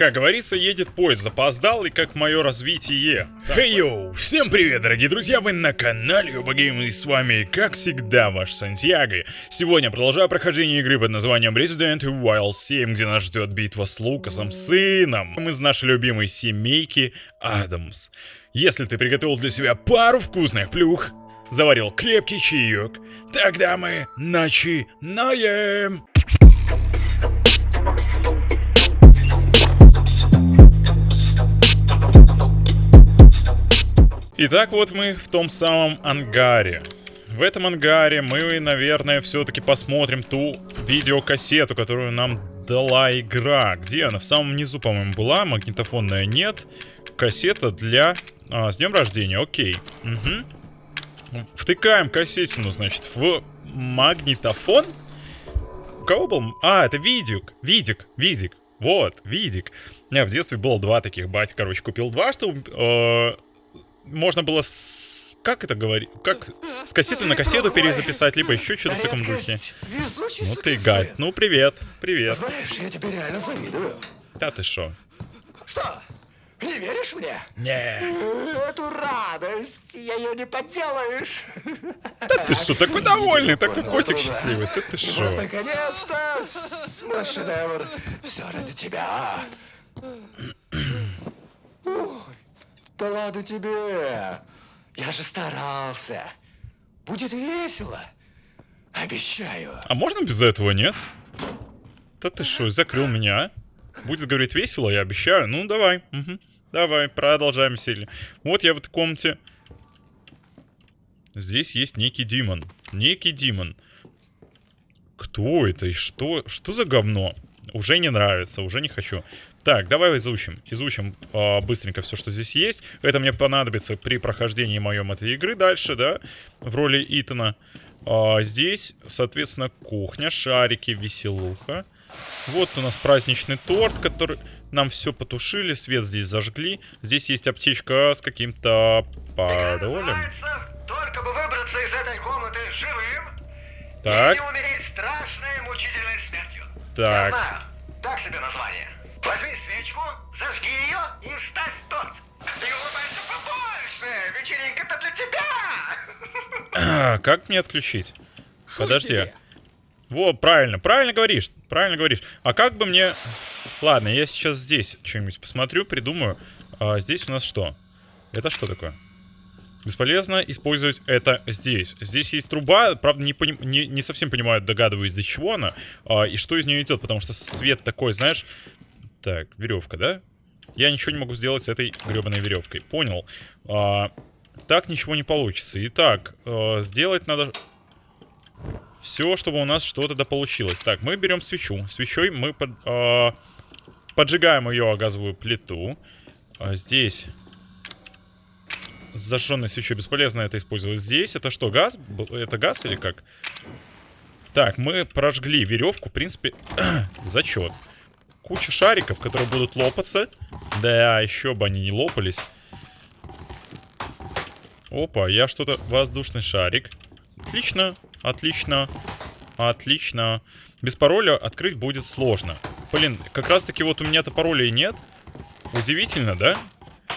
Как говорится, едет поезд, запоздал и как мое развитие. Хей йоу, всем привет, дорогие друзья, вы на канале Юбагейм и с вами, как всегда, ваш Сантьяго. Сегодня продолжаю прохождение игры под названием Resident Evil 7, где нас ждет битва с Лукасом, сыном, из нашей любимой семейки Адамс. Если ты приготовил для себя пару вкусных плюх, заварил крепкий чаек, тогда мы начинаем. Итак, вот мы в том самом ангаре. В этом ангаре мы, наверное, все-таки посмотрим ту видеокассету, которую нам дала игра. Где она? В самом низу, по-моему, была. Магнитофонная нет. Кассета для... А, с днем рождения, окей. Угу. Втыкаем кассетину, значит, в магнитофон. У кого был? А, это видик. Видик, видик. Вот, видик. У меня в детстве было два таких. Батя, короче, купил два, чтобы... Э можно было с... Как это говорить? Как с кассеты на кассету перезаписать, либо еще что-то в таком духе. Ну ты гад. Ну привет, привет. Знаешь, я тебе реально завидую. Да ты шо? Что? Не веришь мне? Не. Эту радость, я ее не поделаешь. Да ты что, такой довольный, такой котик счастливый. Да ты Вот шо? наконец-то мой шедевр. Все ради тебя. Да ладно тебе. Я же старался. Будет весело. Обещаю. А можно без этого, нет? Да ты шо, закрыл меня? а? Будет говорить весело, я обещаю. Ну, давай. Мгм. Давай, продолжаем веселье. Вот я в этой комнате. Здесь есть некий демон. Некий демон. Кто это и что? Что за говно? Уже не нравится, уже не хочу. Так, давай изучим. Изучим а, быстренько все, что здесь есть. Это мне понадобится при прохождении моем этой игры дальше, да? В роли Итана. А, здесь, соответственно, кухня, шарики, веселуха. Вот у нас праздничный торт, который нам все потушили, свет здесь зажгли. Здесь есть аптечка с каким-то паролем. Только бы выбраться из этой комнаты живым Так, и не умереть страшной мучительной смертью. Я так. знаю, так себе название. Возьми свечку, зажги ее и ставь торт. И улыбайся побольше, вечеринка-то для тебя. А, как мне отключить? Подожди. Во, правильно, правильно говоришь, правильно говоришь. А как бы мне... Ладно, я сейчас здесь что-нибудь посмотрю, придумаю. А здесь у нас что? Это что такое? Бесполезно использовать это здесь. Здесь есть труба, правда, не, поним- не, не совсем понимаю, догадываюсь, для чего она а, и что из нее идет, потому что свет такой, знаешь... Так, веревка, да? Я ничего не могу сделать с этой гребаной веревкой. Понял. А, так ничего не получится. Итак, э, сделать надо все, чтобы у нас что-то да получилось. Так, мы берем свечу. Свечой мы под, э, поджигаем ее о газовую плиту. А здесь с зажженной свечой бесполезно это использовать. Здесь это что, газ? Это газ или как? Так, мы прожгли веревку, в принципе, зачет. Куча шариков, которые будут лопаться. Да, еще бы они не лопались. Опа, я что-то... Воздушный шарик. Отлично, отлично, отлично. Без пароля открыть будет сложно. Блин, как раз таки вот у меня-то паролей нет. Удивительно, да?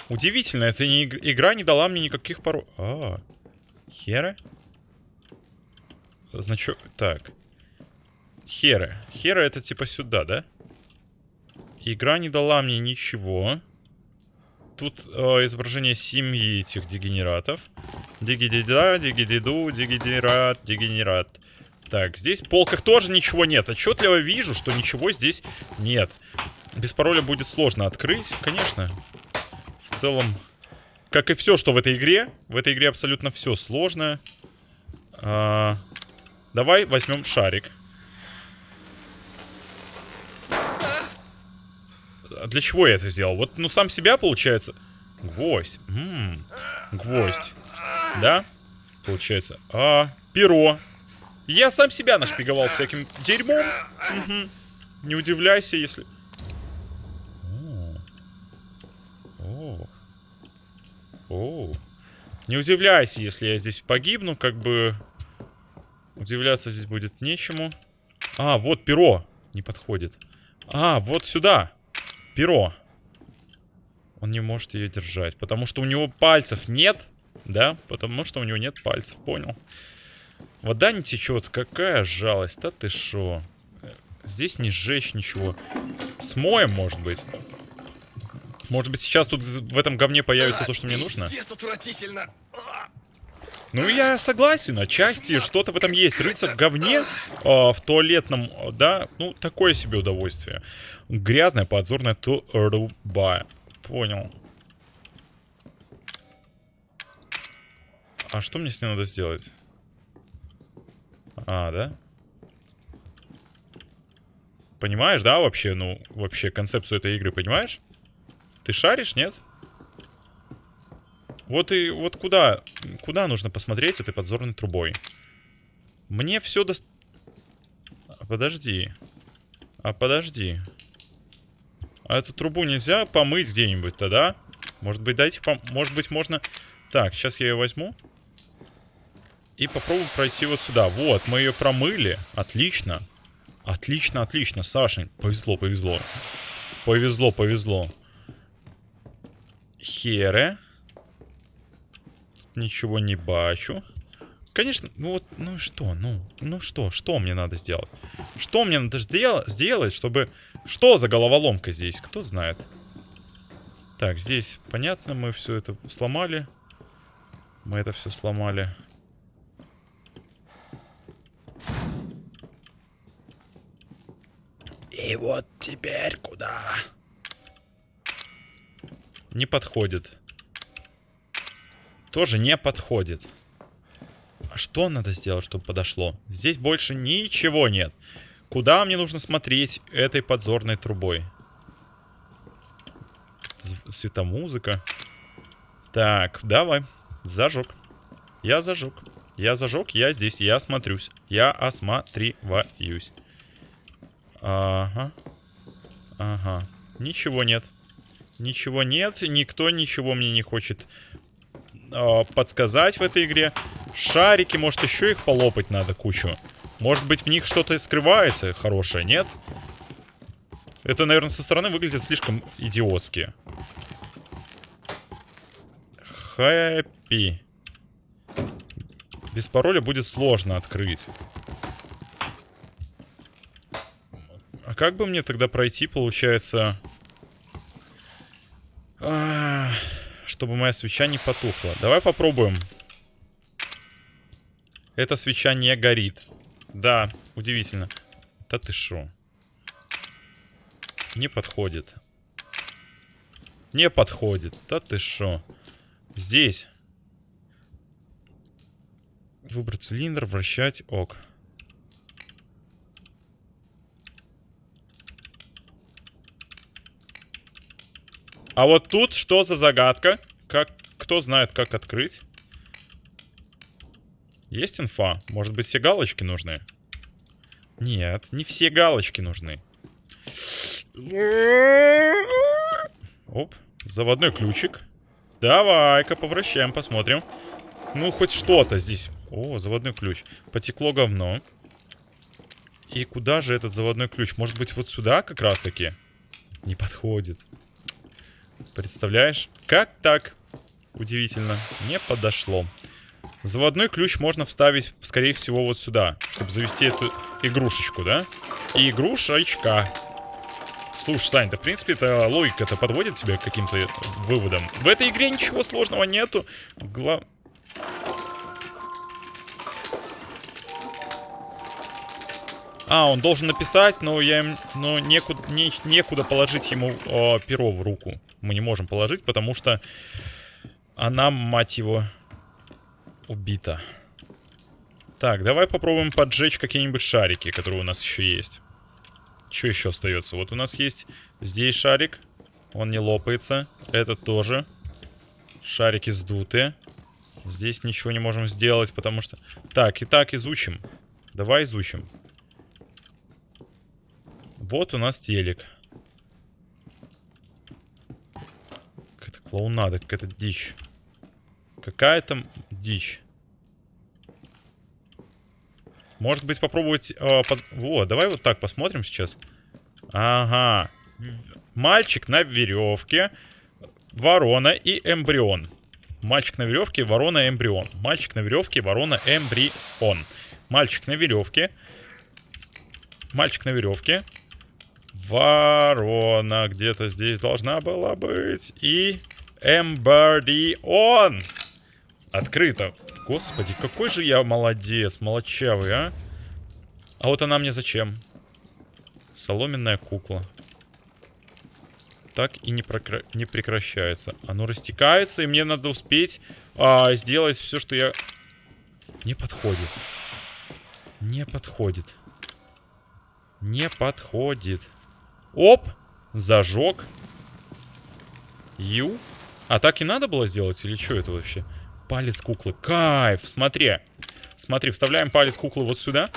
Удивительно, эта не иг- игра не дала мне никаких паролей. А, хера? Значок, так. Хера. Хера это типа сюда, да? Игра не дала мне ничего. Тут э, изображение семьи этих дегенератов. Дигидида, дигидерат, дегенерат. Так, здесь в полках тоже ничего нет. Отчетливо вижу, что ничего здесь нет. Без пароля будет сложно открыть, конечно. В целом, как и все, что в этой игре. В этой игре абсолютно все сложно. А, давай возьмем шарик. А Для чего я это сделал? Вот, ну, сам себя, получается. Гвоздь. М, Гвоздь. Да? Получается. А, перо. Я сам себя нашпиговал всяким дерьмом. Мгм. Не удивляйся, если... О. О. Не удивляйся, если я здесь погибну, как бы... Удивляться здесь будет нечему. А, вот перо. Не подходит. А, вот сюда. Перо. Он не может ее держать, потому что у него пальцев нет, да? Потому что у него нет пальцев, понял. Вода не течет, какая жалость, да ты шо? Здесь не сжечь ничего. Смоем, может быть. Может быть, сейчас тут в этом говне появится то, что мне нужно? отвратительно. Ну, я согласен, отчасти что-то в этом есть. Рыться в говне, э, в туалетном, да, ну, такое себе удовольствие. Грязная подзорная труба. Понял. А что мне с ней надо сделать? А, да? Понимаешь, да, вообще, ну, вообще концепцию этой игры, понимаешь? Ты шаришь, нет? Вот и вот куда, куда нужно посмотреть этой подзорной трубой? Мне все до... Подожди. А подожди. А эту трубу нельзя помыть где-нибудь тогда? Может быть, дайте пом... Может быть, можно... Так, сейчас я ее возьму. И попробую пройти вот сюда. Вот, мы ее промыли. Отлично. Отлично, отлично. Сашень, повезло, повезло. Повезло, повезло. Хере. Ничего не бачу. Конечно, ну вот, ну что, ну, ну что, что мне надо сделать? Что мне надо сделать, сделать, чтобы... Что за головоломка здесь? Кто знает? Так, здесь, понятно, мы все это сломали. Мы это все сломали. И вот теперь куда? Не подходит. Тоже не подходит. А что надо сделать, чтобы подошло? Здесь больше ничего нет. Куда мне нужно смотреть этой подзорной трубой? Светомузыка. Так, давай. Зажег. Я зажег. Я зажег, я здесь, я смотрюсь. Я осматриваюсь. Ага. Ага. Ничего нет. Ничего нет. Никто ничего мне не хочет э, подсказать в этой игре. Шарики, может, еще их полопать надо кучу. Может быть, в них что-то скрывается хорошее, нет? Это, наверное, со стороны выглядит слишком идиотски. Хэппи. Без пароля будет сложно открыть. А как бы мне тогда пройти, получается... А, чтобы моя свеча не потухла. Давай попробуем. Эта свеча не горит. Да, удивительно. Да ты шо? Не подходит. Не подходит. Да ты шо? Здесь. Выбрать цилиндр, вращать, ок. А вот тут что за загадка? Как, кто знает, как открыть? Есть инфа? Может быть, все галочки нужны? Нет, не все галочки нужны. Оп, заводной ключик. Давай-ка повращаем, посмотрим. Ну, хоть что-то здесь. О, заводной ключ. Потекло говно. И куда же этот заводной ключ? Может быть, вот сюда как раз-таки? Не подходит. Представляешь? Как так? Удивительно. Не подошло. Заводной ключ можно вставить, скорее всего, вот сюда, чтобы завести эту игрушечку, да? И игрушечка. Слушай, Сань, да в принципе эта логика-то подводит тебя к каким-то выводам. В этой игре ничего сложного нету. Гла... А, он должен написать, но я но некуда, не, некуда положить ему э, перо в руку. Мы не можем положить, потому что она, мать его, убита. Так, давай попробуем поджечь какие-нибудь шарики, которые у нас еще есть. Что еще остается? Вот у нас есть здесь шарик. Он не лопается. Это тоже. Шарики сдутые. Здесь ничего не можем сделать, потому что... Так, и так изучим. Давай изучим. Вот у нас телек. Какая-то клоунада, какая-то дичь. Какая-то дичь. Может быть попробовать... Э, под... Во, давай вот так посмотрим сейчас. Ага. Мальчик на веревке, ворона и эмбрион. Мальчик на веревке, ворона, эмбрион. Мальчик на веревке, ворона, эмбрион. Мальчик на веревке. Мальчик на веревке. Ворона где-то здесь должна была быть. И эмбрион. Открыто. Господи, какой же я молодец, молодчавый, а? А вот она мне зачем? Соломенная кукла. Так и не, прокра... не прекращается. Оно растекается, и мне надо успеть а, сделать все, что я... Не подходит. Не подходит. Не подходит. Оп! Зажег. Ю. А так и надо было сделать? Или что это вообще? Палец куклы. Кайф! Смотри. Смотри, вставляем палец куклы вот сюда.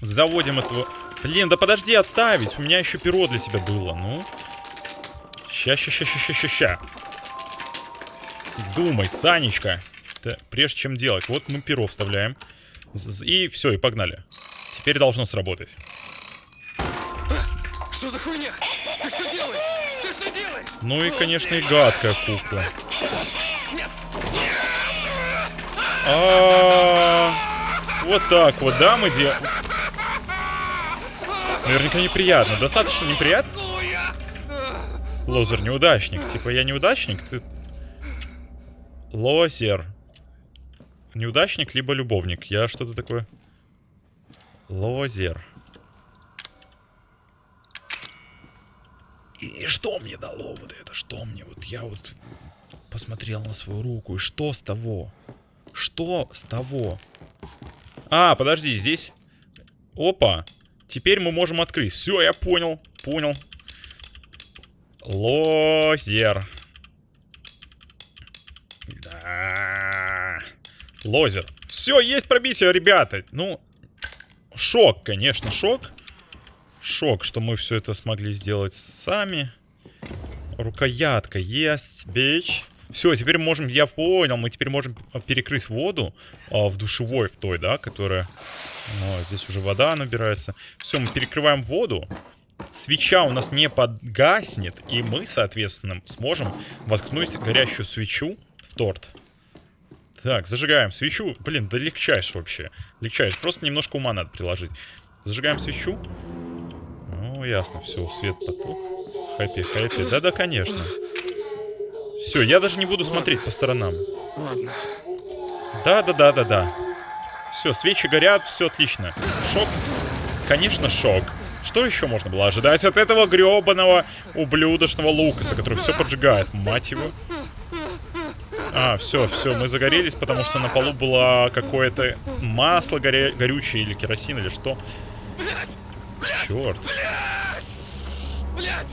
Заводим этого... Блин, да подожди отставить. У меня еще перо для тебя было. Ну. Ща, ща, ща, ща, ща, ща. Думай, Санечка. Да, прежде чем делать. Вот мы перо вставляем. И все, и погнали. Теперь должно сработать. Что за хуйня? Ты что делаешь? Ну и, конечно, и гадкая кукла. А, Вот так вот, да, мы делаем. Наверняка неприятно. Достаточно неприятно? Лозер неудачник. Типа я неудачник, ты... Лозер. Неудачник, либо любовник. Я что-то такое... Лозер. И что мне дало вот это? Что мне? Вот я вот посмотрел на свою руку. И что с того? Что с того? А, подожди, здесь... Опа. Теперь мы можем открыть. Все, я понял. Понял. Лозер. Да. Лозер. Все, есть пробитие, ребята. Ну, шок, конечно, шок. Шок, что мы все это смогли сделать сами. Рукоятка. Есть, бич. Все, теперь можем, я понял, мы теперь можем перекрыть воду а, в душевой, в той, да, которая... О, здесь уже вода набирается. Все, мы перекрываем воду. Свеча у нас не подгаснет, и мы, соответственно, сможем воткнуть горящую свечу в торт. Так, зажигаем свечу. Блин, да легчайшь вообще. Легчайшь. Просто немножко ума надо приложить. Зажигаем свечу. Ну, ясно, все, свет потух. Хэппи, хэппи. Да-да, конечно. Все, я даже не буду смотреть по сторонам. Ладно. Да-да-да-да-да. Все, свечи горят, все отлично. Шок? Конечно, шок. Что еще можно было ожидать от этого гребаного ублюдочного Лукаса, который все поджигает, мать его? А, все, все, мы загорелись, потому что на полу было какое-то масло горя... горючее или керосин, или что. Черт. Блять!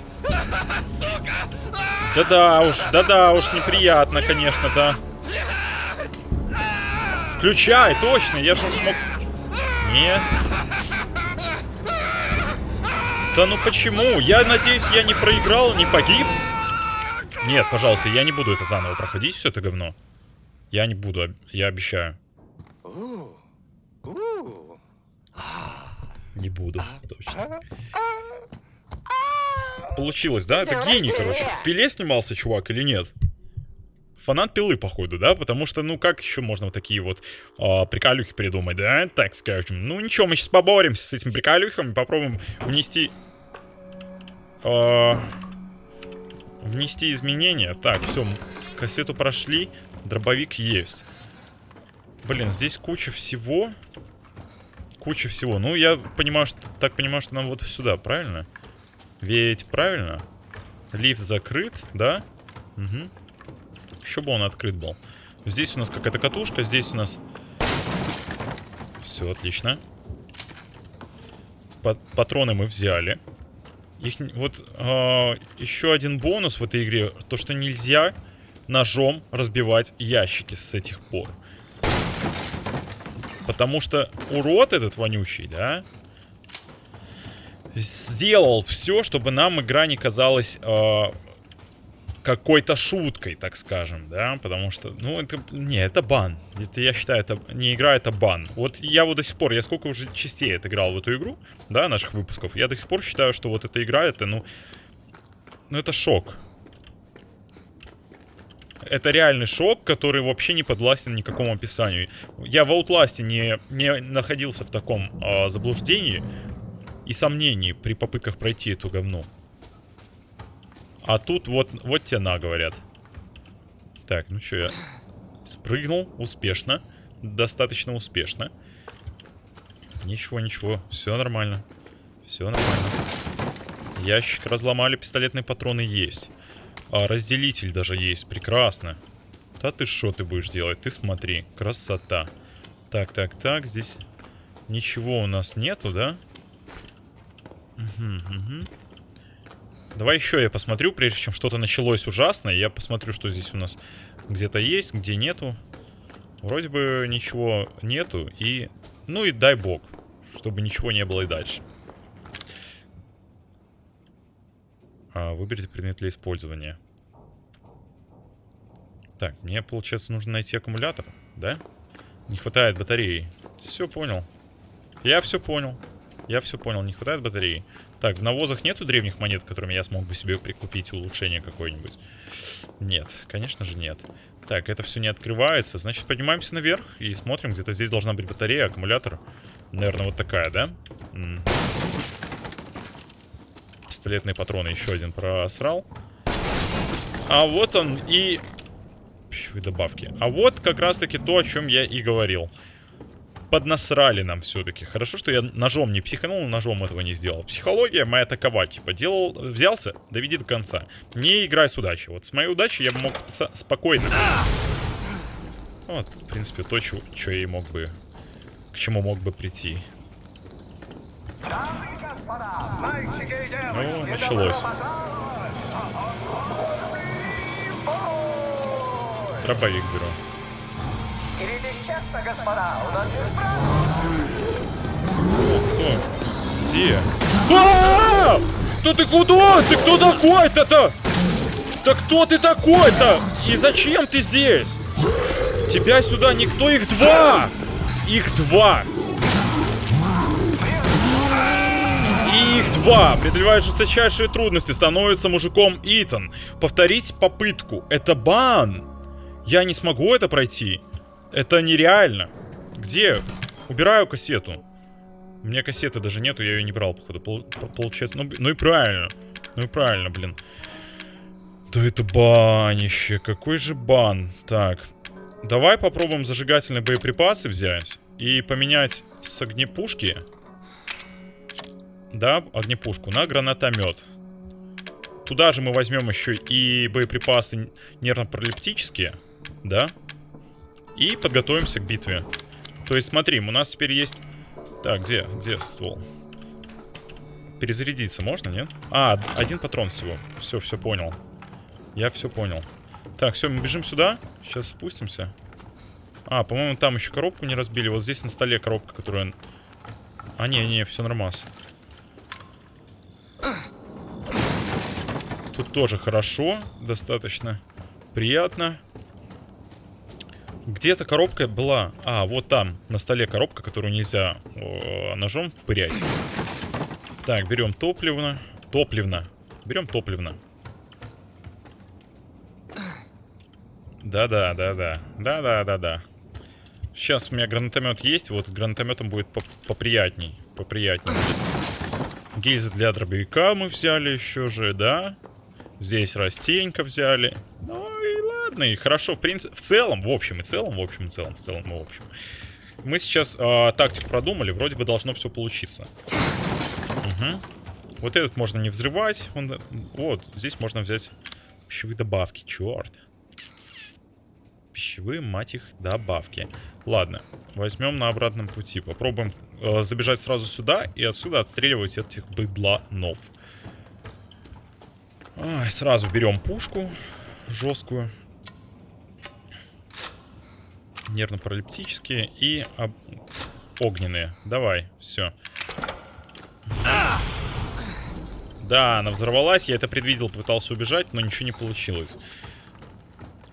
Да-да уж, да-да уж, неприятно, конечно, да. Включай, точно, я же смог... Нет. Да ну почему? Я надеюсь, я не проиграл, не погиб? Нет, пожалуйста, я не буду это заново проходить, все это говно. Я не буду, я обещаю. Не буду, точно. Получилось, да? Это гений, короче. В пиле снимался чувак или нет? Фанат пилы, походу, да? Потому что, ну, как еще можно вот такие вот а, приколюхи придумать, да? Так скажем. Ну, ничего, мы сейчас поборемся с этими приколюхами, попробуем внести... а, внести изменения. Так, все, кассету прошли, дробовик есть. Блин, здесь куча всего. Куча всего. Ну, я понимаю, что так понимаю, что нам вот сюда, правильно? Ведь правильно? Лифт закрыт, да? Угу. Еще бы он открыт был. Здесь у нас какая-то катушка, здесь у нас... Все, отлично. Пат- патроны мы взяли. Их... Вот а, еще один бонус в этой игре, то что нельзя ножом разбивать ящики с этих пор. Потому что урод этот вонючий, да, сделал все, чтобы нам игра не казалась э, какой-то шуткой, так скажем, да, потому что, ну, это, не, это бан. Это, я считаю, это не игра, это бан. Вот я вот до сих пор, я сколько уже частей отыграл в эту игру, да, наших выпусков, я до сих пор считаю, что вот эта игра, это, ну, ну это шок. Это реальный шок, который вообще не подвластен никакому описанию. Я в Outlast не, не находился в таком э, заблуждении и сомнении при попытках пройти эту говну. А тут вот, вот те на, говорят. Так, ну что, я спрыгнул успешно. Достаточно успешно. Ничего, ничего. Все нормально. Все нормально. Ящик разломали, пистолетные патроны есть. А, разделитель даже есть, прекрасно. Да ты что ты будешь делать? Ты смотри, красота. Так, так, так, здесь ничего у нас нету, да? Угу, угу. Давай еще я посмотрю, прежде чем что-то началось ужасное. Я посмотрю, что здесь у нас где-то есть, где нету. Вроде бы ничего нету. И, ну и дай бог, чтобы ничего не было и дальше. А, выберите предмет для использования. Так, мне, получается, нужно найти аккумулятор, да? Не хватает батареи. Все понял. Я все понял. Я все понял, не хватает батареи. Так, в навозах нету древних монет, которыми я смог бы себе прикупить улучшение какое-нибудь? Нет, конечно же нет. Так, это все не открывается. Значит, поднимаемся наверх и смотрим. Где-то здесь должна быть батарея, аккумулятор. Наверное, вот такая, да? Пистолетные патроны еще один просрал. А вот он и... Пищевые добавки. А вот как раз-таки то, о чем я и говорил. Поднасрали нам все-таки. Хорошо, что я ножом не психанул, ножом этого не сделал. Психология моя такова, типа, делал, взялся, доведи до конца. Не играй с удачей. Вот с моей удачей я бы мог спокойно... Вот, в принципе, то, что я и мог бы... К чему мог бы прийти. Ну, началось. Дробовик беру. честно, у нас есть Кто? Где? А! -а, Да ты куда? Ты кто такой-то-то? Да кто ты такой-то? И зачем ты здесь? Тебя сюда никто, их два! Их два! И их два. Преодолевая жесточайшие трудности, становится мужиком Итан. Повторить попытку. Это бан. Я не смогу это пройти. Это нереально. Где? Убираю кассету. У меня кассеты даже нету, я ее не брал, походу. Пол получается, ну, ну и правильно. Ну и правильно, блин. Да это банище. Какой же бан. Так. Давай попробуем зажигательные боеприпасы взять. И поменять с огнепушки да, огнепушку, на гранатомет. Туда же мы возьмем еще и боеприпасы нервно-паралиптические, да, и подготовимся к битве. То есть, смотри, у нас теперь есть... Так, где? Где ствол? Перезарядиться можно, нет? А, один патрон всего. Все, все понял. Я все понял. Так, все, мы бежим сюда. Сейчас спустимся. А, по-моему, там еще коробку не разбили. Вот здесь на столе коробка, которая... А, не, не, все нормально. Тут тоже хорошо, достаточно приятно. Где-то коробка была. А, вот там, на столе коробка, которую нельзя о, ножом пырять. Так, берем топливно. Топливно. Берем топливно. Да-да, да-да. Да-да-да-да. Сейчас у меня гранатомет есть. Вот с гранатометом будет поприятней. Поприятней. Гильзы для дробовика мы взяли еще же, да? Здесь растенька взяли. Ну и ладно, и хорошо, в принципе, в целом, в общем и целом, в общем и целом, в целом в общем. Мы сейчас э, тактику продумали, вроде бы должно все получиться. Угу. Вот этот можно не взрывать. Он, вот, здесь можно взять пищевые добавки, черт. Пищевые, мать их, добавки. Ладно, возьмем на обратном пути. Попробуем э, забежать сразу сюда и отсюда отстреливать этих быдланов. Ой, сразу берем пушку жесткую. Нервно-паралиптические и об... огненные. Давай, все. Да, она взорвалась, я это предвидел, пытался убежать, но ничего не получилось.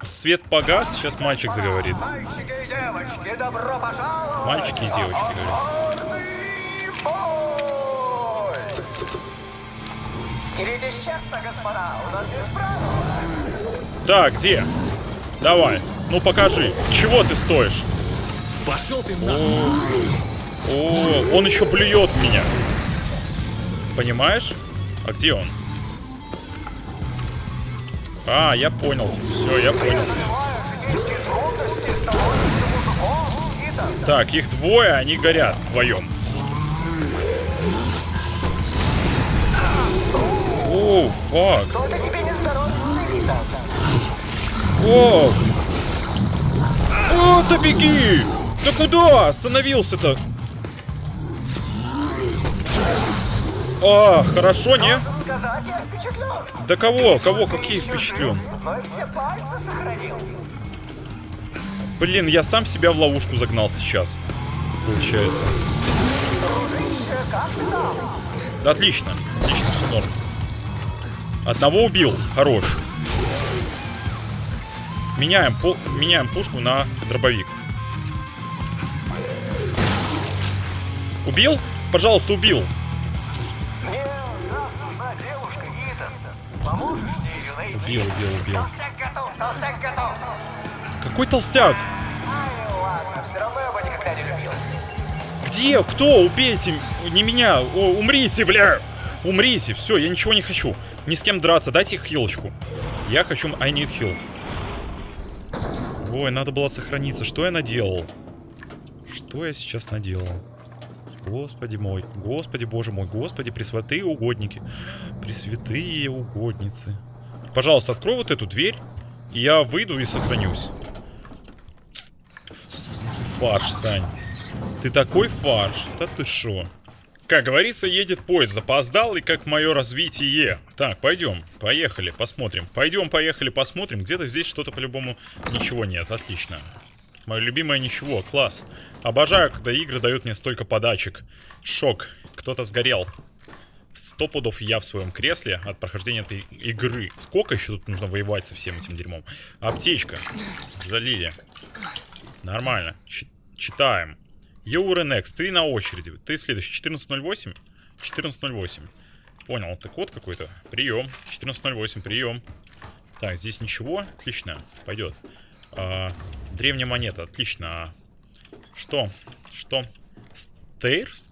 Свет погас, сейчас мальчик заговорит. Мальчики и девочки, добро пожаловать! Мальчики и девочки, говорят. Деритесь честно, господа, у нас есть правила. Так, где? Давай. Ну покажи. Чего ты стоишь? Пошел ты на... О, он еще плюет в меня. Понимаешь? А где он? А, я понял. Все, я понял. Итан, Так, их двое, они горят вдвоем. О, фак. О! О, да беги! Да куда? Остановился-то. А, хорошо, не? Да кого? Кого? Какие впечатлен? Блин, я сам себя в ловушку загнал сейчас. Получается. Да отлично. Отлично, все норм. Одного убил. Хорош. Меняем, пу- меняем пушку на дробовик. Убил? Пожалуйста, убил. Убил, убил, убил. Толстяк готов, толстяк готов. Какой толстяк? Где? Кто? Убейте! Не меня! О, умрите, бля! Умрите! Все, я ничего не хочу. Ни с кем драться. Дайте хилочку. Я хочу... I need heal. Ой, надо было сохраниться. Что я наделал? Что я сейчас наделал? Господи мой, Господи боже мой, Господи, пресвятые угодники, пресвятые угодницы. Пожалуйста, открой вот эту дверь, и я выйду и сохранюсь. Фарш, Сань. Ты такой фарш. Да ты шо? Как говорится, едет поезд, запоздал, и как мое развитие. Так, пойдем, поехали, посмотрим. Пойдем, поехали, посмотрим. Где-то здесь что-то по-любому ничего нет. Отлично. Мое любимое ничего, класс. Обожаю, когда игры дают мне столько подачек. Шок, кто-то сгорел. Сто пудов я в своем кресле от прохождения этой игры. Сколько еще тут нужно воевать со всем этим дерьмом? Аптечка. Залили. Нормально. Чи- читаем. Eurnext, ты на очереди. Ты следующий. 1408? 1408. Понял, это код какой-то. Прием. 1408, прием. Так, здесь ничего. Отлично. Пойдет. А, древняя монета. Отлично. Что? Что? Стейрс?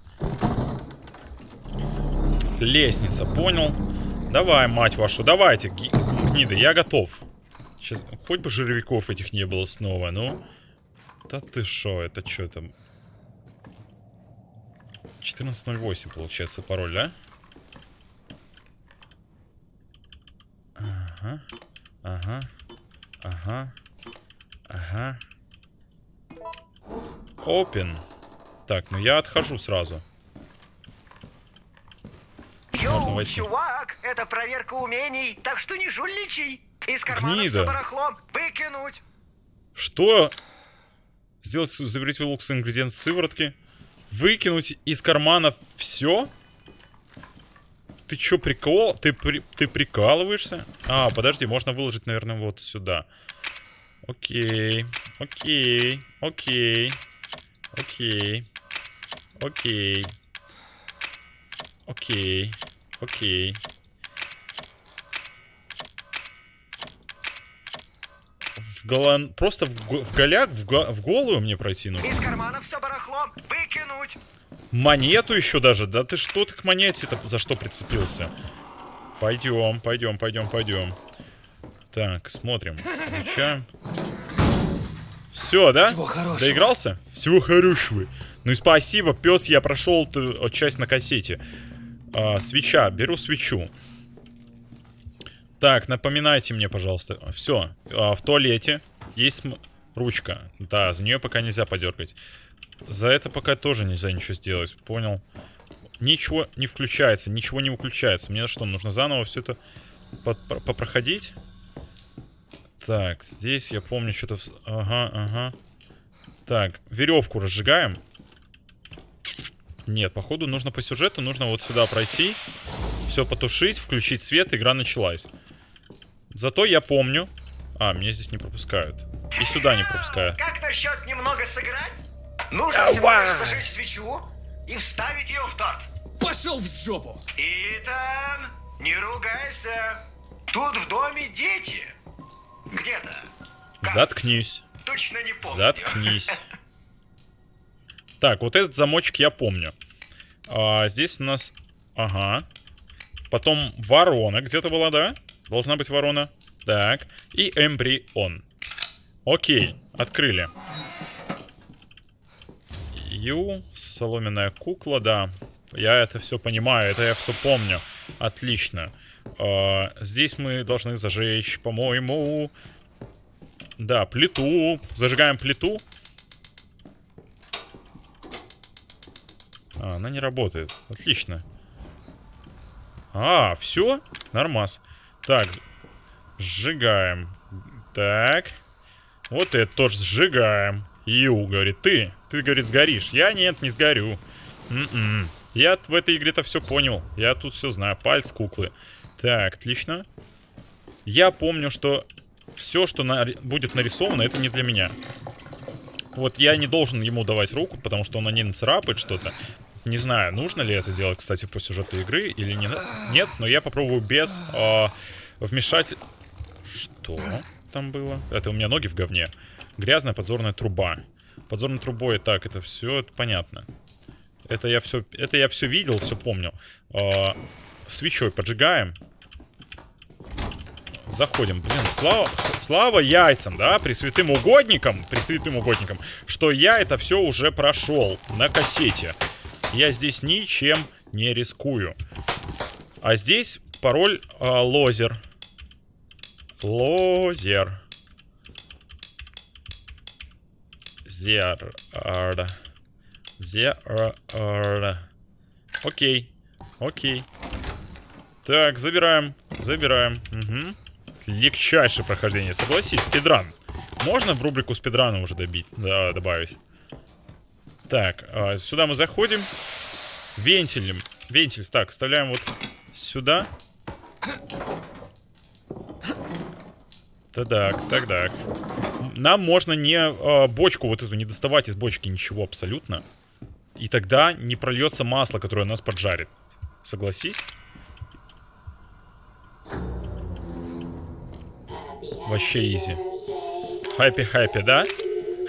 Лестница, понял. Давай, мать вашу, давайте, гниды, я готов. Сейчас, хоть бы жировиков этих не было снова, ну. Да ты шо, это что там? 1408 получается пароль, да? Ага, ага, ага, ага. Open. Так, ну я отхожу сразу. Йоу, войти. чувак, это проверка умений, так что не жульничай. Из кармана Гнида. все барахло выкинуть. Что? Сделать, заберите лук с ингредиент сыворотки. Выкинуть из кармана все? Ты чё, прикол? Ты, при- ты прикалываешься? А, подожди, можно выложить, наверное, вот сюда. Окей, окей, окей, окей, окей, окей, окей. В голан... Просто в, го- в голяк, в, го- в голую мне пройти нужно. Из кармана все барахло выкинуть. Монету еще даже? Да ты что ты к монете-то за что прицепился? Пойдем, пойдем, пойдем, пойдем. Так, смотрим. Изучаем. Все, да? Всего хорошего. Доигрался? Всего хорошего. Ну и спасибо, пес, я прошел т- часть на кассете. А, свеча, беру свечу. Так, напоминайте мне, пожалуйста. Все, в туалете есть ручка. Да, за нее пока нельзя подергать. За это пока тоже нельзя ничего сделать, понял? Ничего не включается, ничего не выключается. Мне что, нужно заново все это попроходить? Так, здесь я помню что-то... Ага, ага. Так, веревку разжигаем. Нет, походу нужно по сюжету, нужно вот сюда пройти, все потушить, включить свет, игра началась. Зато я помню... А, меня здесь не пропускают. И сюда не пропускают. Как насчет немного сыграть? Нужно всего лишь зажечь свечу и вставить ее в торт. Пошел в жопу! Итан, Не ругайся. Тут в доме дети. Где-то. Заткнись. Точно не помню. Заткнись. Так, вот этот замочек я помню. А, здесь у нас... Ага. Потом ворона где-то была, да? Должна быть ворона. Так. И эмбрион. Окей, открыли. Ю, соломенная кукла, да. Я это все понимаю, это я все помню. Отлично. А, здесь мы должны зажечь, по-моему... Да, плиту. Зажигаем плиту. А, она не работает. Отлично. А, все? Нормас. Так, сжигаем. Так. Вот это тоже сжигаем. Ю, говорит, ты. Ты, говорит, сгоришь. Я нет, не сгорю. М-м. Я в этой игре-то все понял. Я тут все знаю. Пальц куклы. Так, отлично. Я помню, что все, что на... будет нарисовано, это не для меня. Вот я не должен ему давать руку, потому что он на ней нацарапает что-то. Не знаю, нужно ли это делать, кстати, по сюжету игры или не... нет, но я попробую без э, вмешать... Что там было? Это у меня ноги в говне. Грязная подзорная труба. Подзорной трубой, так, это все это понятно. Это я все, это я все видел, все помню. Э, свечой поджигаем. Заходим. Блин, слава, слава яйцам, да, пресвятым угодникам, пресвятым угодникам, что я это все уже прошел на кассете. Я здесь ничем не рискую. А здесь пароль э, лозер. Лозер. Зер. Зер. Окей. Окей. Так, забираем. Забираем. Угу. Легчайшее прохождение. Согласись, спидран. Можно в рубрику спидрана уже добить, да, добавить? Так, а, сюда мы заходим. Вентилем. Вентиль. Так, вставляем вот сюда. Так, так, так. Нам можно не э, бочку вот эту не доставать из бочки ничего абсолютно. И тогда не прольется масло, которое нас поджарит. Согласись? Вообще изи. Хэппи-хэппи, да?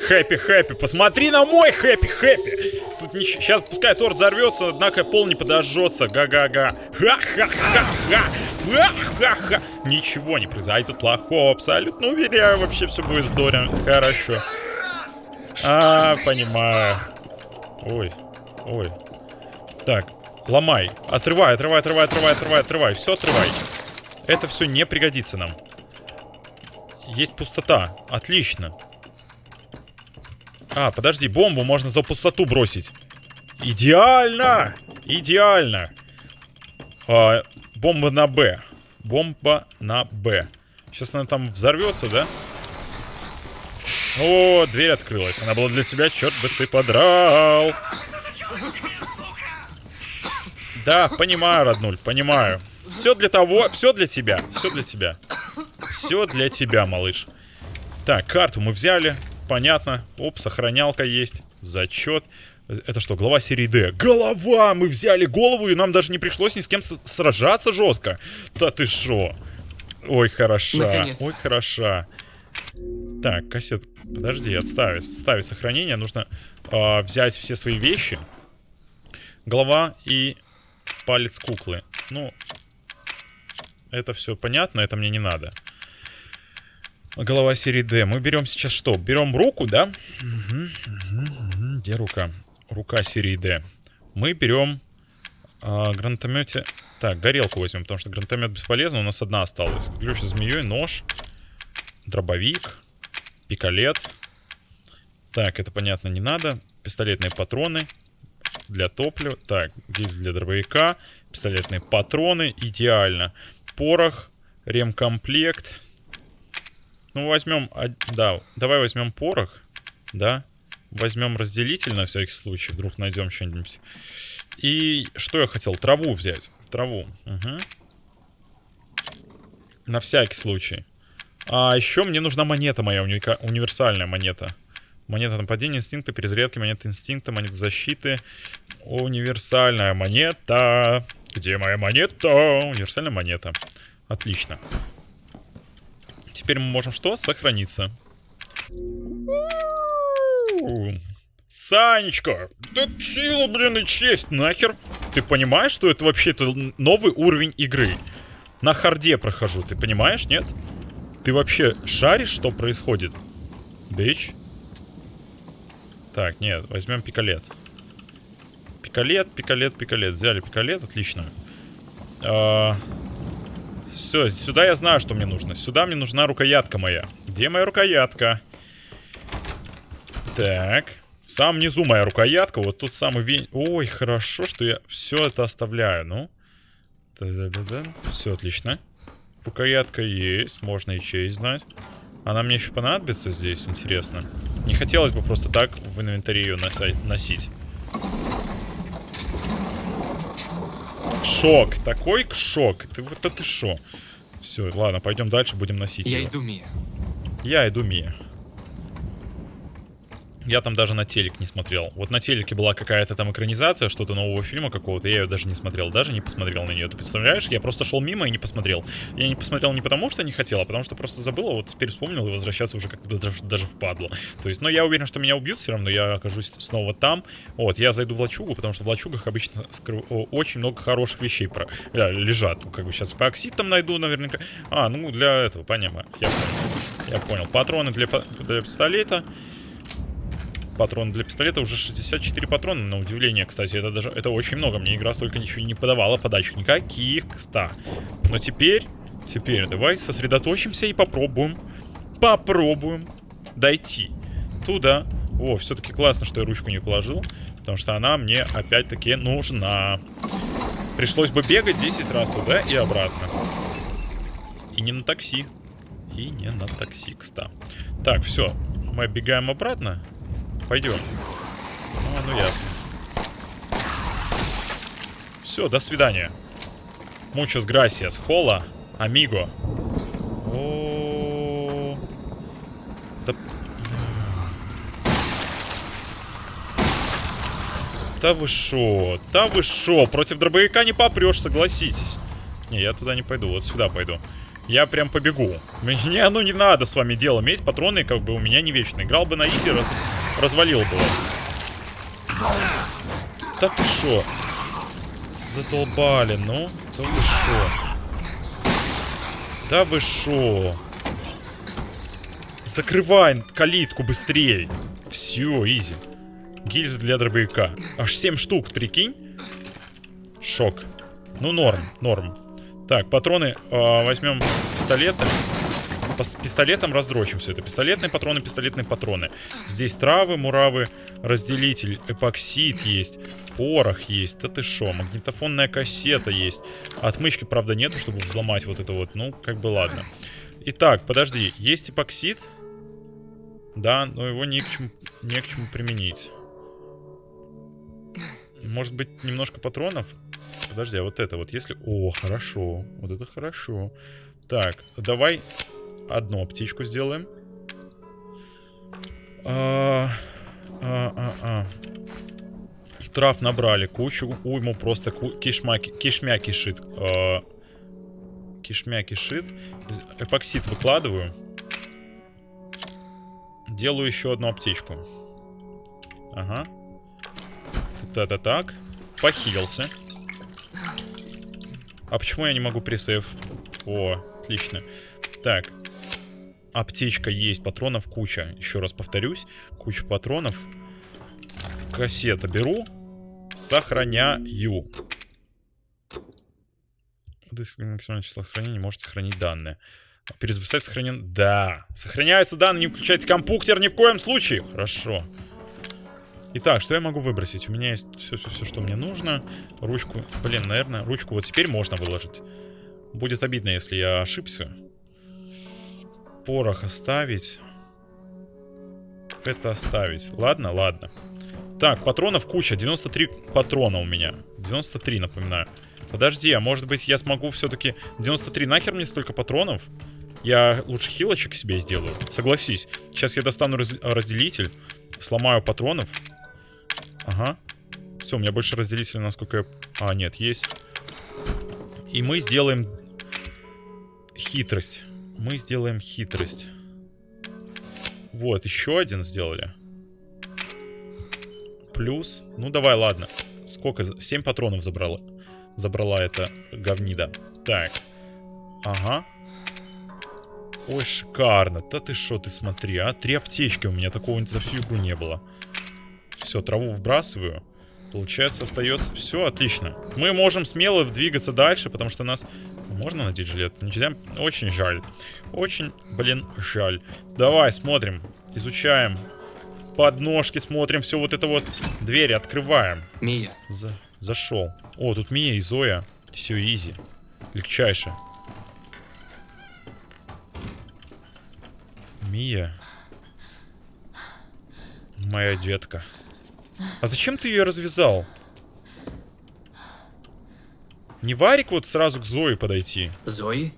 Хэппи-хэппи. Посмотри на мой хэппи-хэппи. Тут не... Сейчас пускай торт взорвется, однако пол не подожжется. Га-га-га. Ха-ха-ха-ха. Ха-ха-ха. Ничего не произойдет плохого. Абсолютно уверяю, вообще все будет здорово. Хорошо. А, понимаю. Ой, ой. Так, ломай. Отрывай, отрывай, отрывай, отрывай, отрывай, отрывай. Все отрывай. Это все не пригодится нам. Есть пустота. Отлично. А, подожди, бомбу можно за пустоту бросить. Идеально! Идеально! А, бомба на Б. Бомба на Б. Сейчас она там взорвется, да? О, дверь открылась. Она была для тебя, черт бы ты подрал. Да, понимаю, роднуль, понимаю. Все для того, все для тебя, все для тебя. Все для тебя, малыш. Так, карту мы взяли. Понятно. Оп, сохранялка есть. Зачет. Это что, глава серии D? Голова! Мы взяли голову, и нам даже не пришлось ни с кем сражаться жестко. Да ты шо? Ой, хороша. Ой, хороша. Так, кассет. Подожди, отставить. Ставить сохранение. Нужно э, взять все свои вещи. Голова и палец куклы. Ну, это все понятно, это мне не надо. Голова серии D. Мы берем сейчас что? Берем руку, да? Угу, угу, угу. Где рука? Рука серии D. Мы берем э, гранатомете... Так, горелку возьмем, потому что гранатомет бесполезно. У нас одна осталась. Ключ с змеей, нож, дробовик, пикалет. Так, это понятно не надо. Пистолетные патроны для топлива. Так, здесь для дробовика. Пистолетные патроны. Идеально. Порох, ремкомплект. Ну, возьмем... Да, давай возьмем порох. Да. Возьмем разделитель на всякий случай. Вдруг найдем что-нибудь. И что я хотел? Траву взять. Траву. Угу. На всякий случай. А еще мне нужна монета моя, уника... универсальная монета. Монета нападения, инстинкта, перезарядки, монета инстинкта, монета защиты. Универсальная монета. Где моя монета? Универсальная монета. Отлично. Теперь мы можем что? Сохраниться. Санечка, да сила, блин, и честь, нахер. Ты понимаешь, что это вообще-то новый уровень игры? На харде прохожу, ты понимаешь, нет? Ты вообще шаришь, что происходит? Бич? Так, нет, возьмем пикалет. Пикалет, пикалет, пикалет. Взяли пикалет, отлично. А, все, сюда я знаю, что мне нужно. Сюда мне нужна рукоятка моя. Где моя рукоятка? Так. В самом низу моя рукоятка. Вот тут самый вень... Ой, хорошо, что я все это оставляю. Ну. Да-да-да-да. Все отлично. Рукоятка есть. Можно и честь знать. Она мне еще понадобится здесь, интересно. Не хотелось бы просто так в инвентаре ее носить. Шок. Такой шок. Ты вот это шо? Все, ладно, пойдем дальше, будем носить Я его. иду, Мия. Я иду, Мия. Я там даже на телек не смотрел. Вот на телеке была какая-то там экранизация, что-то нового фильма какого-то, я ее даже не смотрел, даже не посмотрел на нее. Ты представляешь? Я просто шел мимо и не посмотрел. Я не посмотрел не потому, что не хотел, а потому что просто забыл, а вот теперь вспомнил и возвращаться уже как-то даже, даже впадло. То есть, но я уверен, что меня убьют все равно, я окажусь снова там. Вот, я зайду в лачугу, потому что в лачугах обычно скрыв... очень много хороших вещей про... да, лежат. Как бы сейчас эпоксид там найду наверняка. А, ну для этого, понятно. Я понял. Я понял. Патроны для, для пистолета патроны для пистолета. Уже 64 патрона, на удивление, кстати. Это даже это очень много. Мне игра столько ничего не подавала, подачек никаких, кста. Но теперь, теперь давай сосредоточимся и попробуем, попробуем дойти туда. О, все-таки классно, что я ручку не положил, потому что она мне опять-таки нужна. Пришлось бы бегать 10 раз туда и обратно. И не на такси. И не на такси, кста. Так, все. Мы оббегаем обратно. Пойдем. Ну, ну ясно. Все, до свидания. Muchas gracias. Хола, амиго. О, да... Да вы шо? Да вы шо? Против дробовика не попрешь, согласитесь. Не, я туда не пойду, вот сюда пойду. Я прям побегу. Мне оно не надо с вами дело иметь. Патроны как бы у меня не вечно. Играл бы на изи, раз... развалил бы вас. Да ты шо? Задолбали, ну. Да вы шо? Да вы шо? Закрывай калитку быстрее. Все, изи. Гильзы для дробовика. Аж 7 штук, прикинь? Шок. Ну, норм, норм. Так, патроны э, возьмем пистолеты. Пистолетом раздрочим все это. Пистолетные патроны, пистолетные патроны. Здесь травы, муравы, разделитель, эпоксид есть, порох есть. Да ты шо, магнитофонная кассета есть. Отмычки, правда, нету, чтобы взломать вот это вот. Ну, как бы ладно. Итак, подожди, есть эпоксид? Да, но его не к чему, не к чему применить. Может быть, немножко патронов? Подожди, а вот это вот, если... О, хорошо. Вот это хорошо. Так, давай одну аптечку сделаем. А, а, а, а. Трав набрали кучу. Уйму просто ку кишма, кишмя кишит. А, кишмя кишит. Эпоксид выкладываю. Делаю еще одну аптечку. Ага. Это так. Похилился. А почему я не могу пресейв? О, отлично. Так. Аптечка есть, патронов куча. Еще раз повторюсь. Куча патронов. Кассета беру. Сохраняю. Максимальное число сохранения может сохранить данные. Перезаписать сохранен... Да. Сохраняются данные, не включайте компьютер ни в коем случае. Хорошо. Итак, что я могу выбросить? У меня есть все-все-все, что мне нужно. Ручку, блин, наверное, ручку вот теперь можно выложить. Будет обидно, если я ошибся. Порох оставить. Это оставить. Ладно, ладно. Так, патронов куча. 93 патрона у меня. 93, напоминаю. Подожди, а может быть я смогу все-таки... 93, нахер мне столько патронов? Я лучше хилочек себе сделаю. Согласись. Сейчас я достану раз разделитель. Сломаю патронов. Ага. Все, у меня больше разделителя, насколько я... А, нет, есть. И мы сделаем хитрость. Мы сделаем хитрость. Вот, еще один сделали. Плюс. Ну, давай, ладно. Сколько? 7 патронов забрала. Забрала эта говнида. Так. Ага. Ой, шикарно. Да ты что, ты смотри, а? Три аптечки у меня. Такого за всю игру не было. Все, траву вбрасываю. Получается, остается... Все, отлично. Мы можем смело двигаться дальше, потому что нас... Можно надеть жилет? Нельзя? Очень жаль. Очень, блин, жаль. Давай, смотрим. Изучаем. Подножки смотрим. Все вот это вот. Двери открываем. Мия, За... Зашел. О, тут Мия и Зоя. Все изи. Легчайше. Мия. Моя детка. А зачем ты ее развязал? Не Варик вот сразу к Зое подойти. Зои?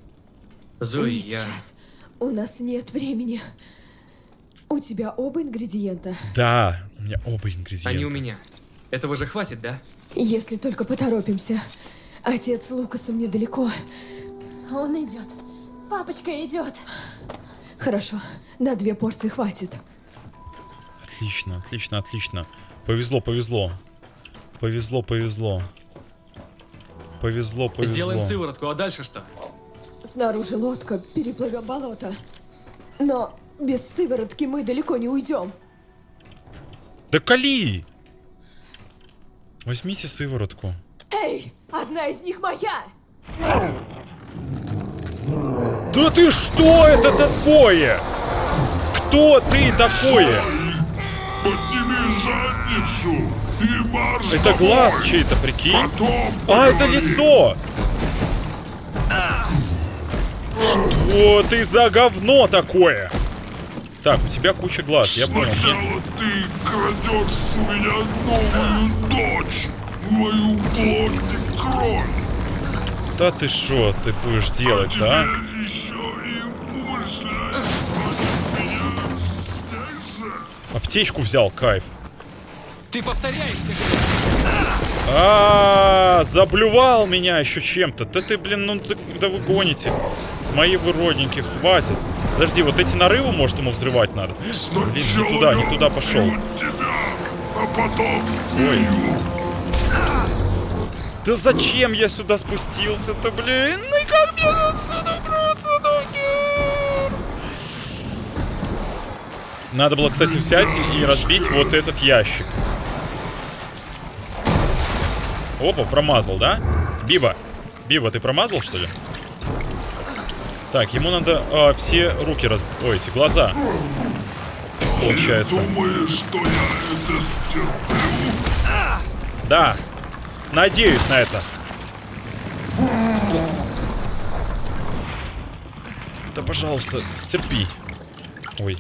Зои, Не я... сейчас. У нас нет времени. У тебя оба ингредиента. Да, у меня оба ингредиента. Они у меня. Этого же хватит, да? Если только поторопимся. Отец Лукасом недалеко. Он идет. Папочка идет. Хорошо, на две порции хватит. Отлично, отлично, отлично. Повезло, повезло. Повезло, повезло. Повезло, повезло. Сделаем сыворотку, а дальше что? Снаружи лодка, переплывем болото. Но без сыворотки мы далеко не уйдем. Да кали! Возьмите сыворотку. Эй, одна из них моя! Да ты что это такое? Кто ты такое? Подними задницу и марш Это домой. глаз чей-то, прикинь? Потом А, это лицо! Что ты за говно такое? Так, у тебя куча глаз, я понял. Сначала ты крадешь у меня новую дочь, мою плоть и кровь, Да ты что ты будешь а делать, теперь да? Аптечку взял, кайф. Ты повторяешься, А, заблювал меня еще чем-то. Да ты, блин, ну ты- да вы гоните. Мои вы родненькие, хватит. Подожди, вот эти нарывы, может, ему взрывать надо? Блин, не туда, не туда пошел. тебя, а потом Ой. Да зачем я сюда спустился-то, блин? Ну и как мне отсюда убраться, нахер? Надо было, кстати, взять и разбить вот этот ящик. Опа, промазал, да? Биба, Биба, ты промазал, что ли? Так, ему надо а, все руки раз... Ой, эти глаза. Получается. Думаешь, что я это стерплю? Да. Надеюсь на это. Да, пожалуйста, стерпи. Ой.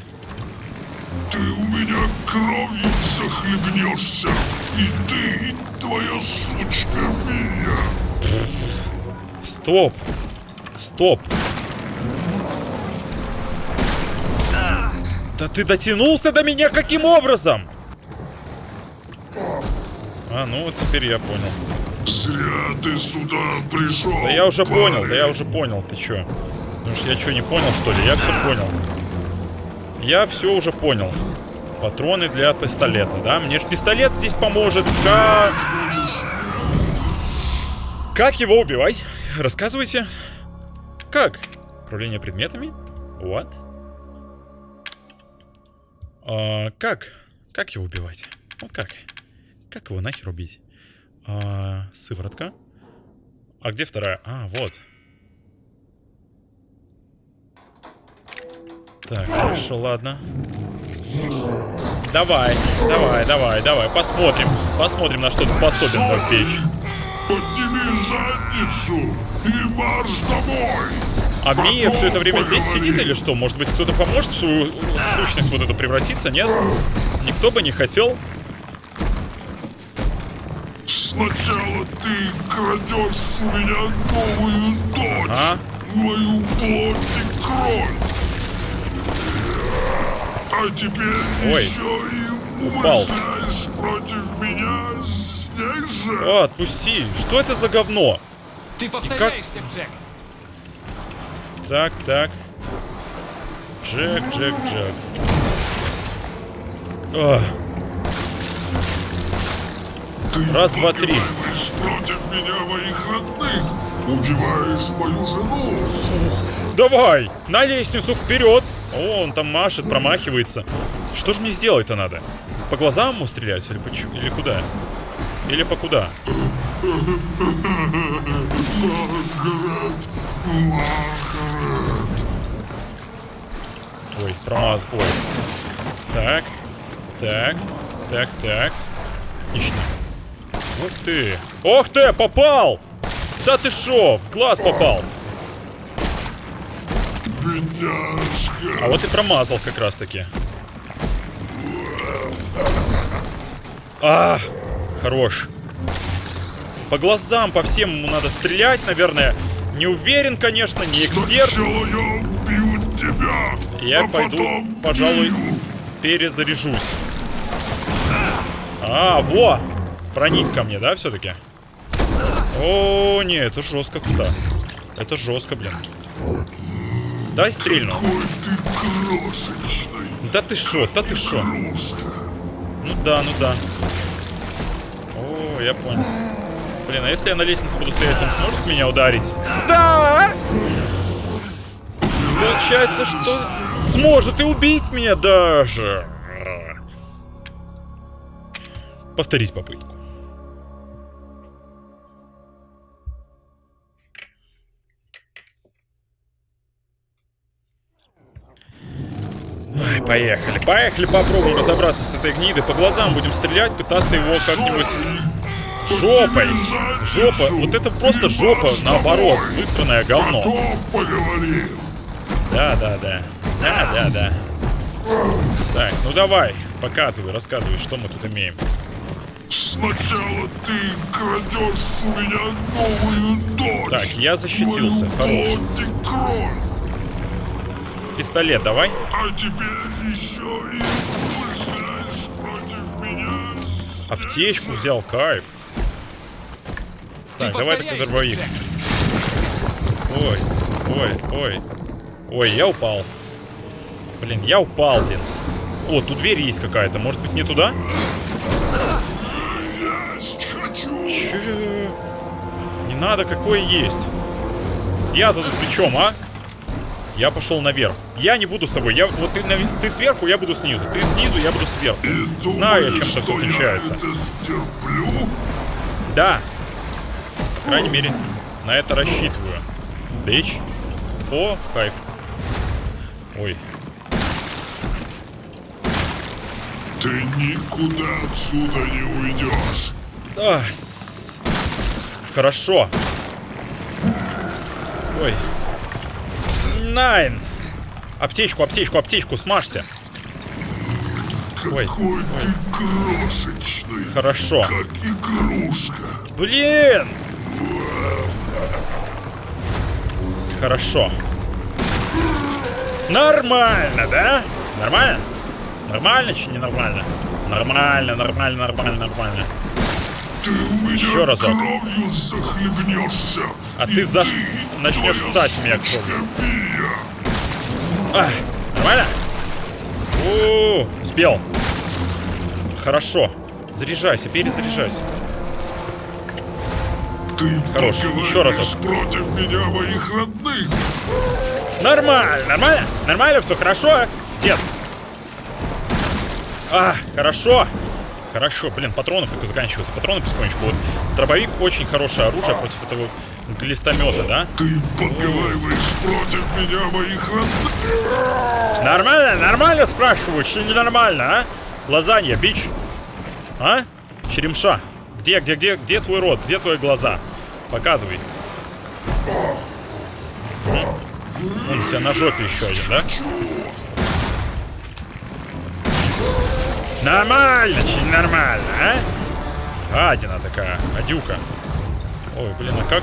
Ты у меня кровью захлебнешься. И ты, и твоя сучка Мия. Стоп. Стоп. Да ты дотянулся до меня каким образом? А, ну вот теперь я понял. Зря ты сюда пришел. Да я уже понял, парень. да я уже понял. Ты чё? Что я что, не понял, что ли? Я все понял. Я все уже понял. Патроны для пистолета, да? Мне же пистолет здесь поможет. Как... Как его убивать? Рассказывайте. Как? Управление предметами? What? А, как? Как его убивать? Вот как? Как его нахер убить? А, сыворотка. А где вторая? А, вот. Так, хорошо, ладно. Давай, давай, давай, давай, посмотрим. Посмотрим, на что ты способен, мой печь. Подними задницу и марш домой. А Мия все это время здесь сидит или что? Может быть, кто-то поможет в свою сущность вот эту превратиться, нет? Никто бы не хотел. Сначала ты крадешь у меня новую дочь, Ага. мою плоть и кровь. А теперь Ой. еще и Упал. против меня с ней же. О, отпусти. Что это за говно? Ты повторяешься, Джек. Так, так. Джек, Джек, Джек. Ах. Ты Раз, два, три. против меня моих родных. Убиваешь мою жену. Давай! На лестницу вперед! О, он там машет, промахивается. Что же мне сделать-то надо? По глазам ему стрелять или, почему? или куда? Или по куда? Ой, промаз... Ой. Так. Так. Так, так. Отлично. Ух ты. Ох ты, попал! Да ты шо, в глаз попал. Бедняжка. А вот и промазал как раз таки. А, хорош. По глазам, по всем ему надо стрелять, наверное. Не уверен, конечно, не эксперт. Сначала я убью тебя, Я а пойду, потом пожалуй, убью. перезаряжусь. А, во! Проник ко мне, да, все-таки? О, не, это жестко, кстати. Это жестко, блин. Дай стрельну. Да ты шо, да ты шо. Ну да, ну да. О, я понял. Блин, а если я на лестнице буду стоять, он сможет меня ударить? Да! Получается, что сможет и убить меня даже. Повторить попытку. Ай, поехали, поехали, попробуем разобраться с этой гнидой. По глазам будем стрелять, пытаться его как-нибудь жопой. Жопа, вот это просто жопа, наоборот, высранное говно. Да, да, да. Да, да, да. Так, ну давай, показывай, рассказывай, что мы тут имеем. Сначала ты крадешь у меня новую дочь. Так, я защитился, хорош. Пистолет давай. А теперь еще и против меня. Аптечку взял, кайф. Так, Ты давай так повторяешься, дробовик. Ой, ой, ой. Ой, я упал. Блин, я упал, блин. О, тут дверь есть какая-то. Может быть, не туда? Есть хочу. Чё? Не надо, какое есть. Я-то тут при чем, а? Я пошел наверх. Я не буду с тобой. Я, вот ты, ты сверху, я буду снизу. Ты снизу, я буду сверху. И Знаю я, думаешь, чем это все что я отличается. это стерплю? Да. По крайней мере, на это рассчитываю. Бич. О, кайф. Ой. Ты никуда отсюда не уйдешь. А, с- Хорошо. Ой. Найн. Аптечку, аптечку, аптечку, смажься. Ой, Какой ты крошечный. Хорошо. Как игрушка. Блин! Хорошо. Нормально, да? Нормально? Нормально, чи не нормально? Нормально, нормально, нормально, нормально. У Еще разок. А ты и начнешь ссать меня кровью. А, нормально? У, успел. Хорошо. Заряжайся, перезаряжайся. Ты Хорош, еще разок. против меня моих родных. Нормально, нормально? Нормально, все хорошо, дед? А, хорошо. Хорошо, блин, патронов только заканчиваются. Патроны потихонечку. Вот дробовик очень хорошее оружие против этого глистомета, да? Ты поговариваешь против меня моих. Нормально, нормально, спрашиваю, че ненормально, а? Лазанья, бич. А? Черемша. Где, где, где, где твой рот? Где твои глаза? Показывай. М? Вон у тебя на жопе еще один, да? Нормально, че нормально, а? Адина такая, адюка. Ой, блин, а как?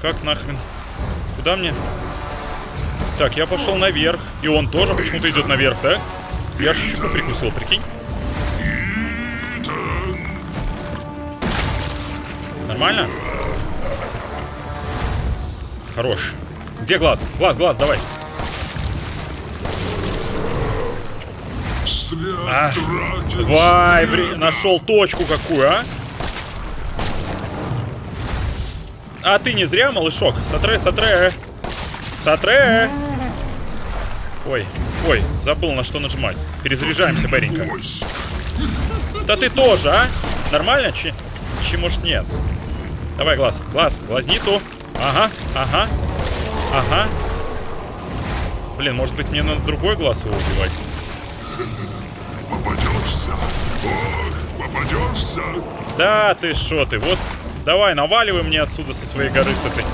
Как нахрен? Куда мне? Так, я пошел наверх. И он тоже почему-то идет наверх, да? Я щеку прикусил, прикинь. Нормально? хорош. Где глаз? Глаз, глаз, давай. Зря А, время. вре- нашел точку какую, а? А ты не зря, малышок? Сотре, сотре. Сотре. Ой, ой, забыл на что нажимать. Перезаряжаемся, Беренька. Да ты тоже, а? Нормально? Чи, чи может нет? Давай, глаз, глаз, глазницу. Ага, ага, ага. Блин, может быть мне надо другой глаз его убивать? Попадешься. Ох, попадешься. Да, ты шо ты, вот давай, наваливай мне отсюда со своей горы с этой.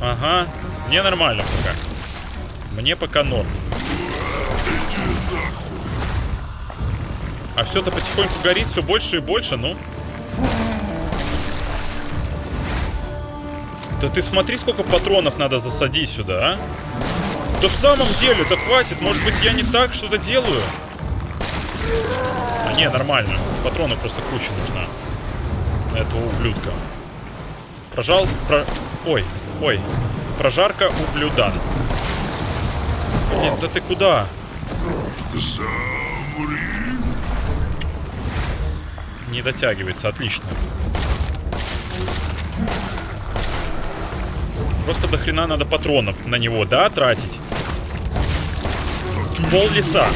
Ага, мне нормально пока. Мне пока норм. А все-то потихоньку горит все больше и больше, ну. Да ты смотри, сколько патронов надо засадить сюда, а? Да в самом деле, да хватит, может быть я не так что-то делаю? А не, нормально. Патронов просто куча нужна. на Этого ублюдка. Прожал... Про... Ой, ой. Прожарка ублюдан. Блин, да ты куда? Замри. Не дотягивается, отлично. Просто до хрена надо патронов на него, да, тратить? Пол лица.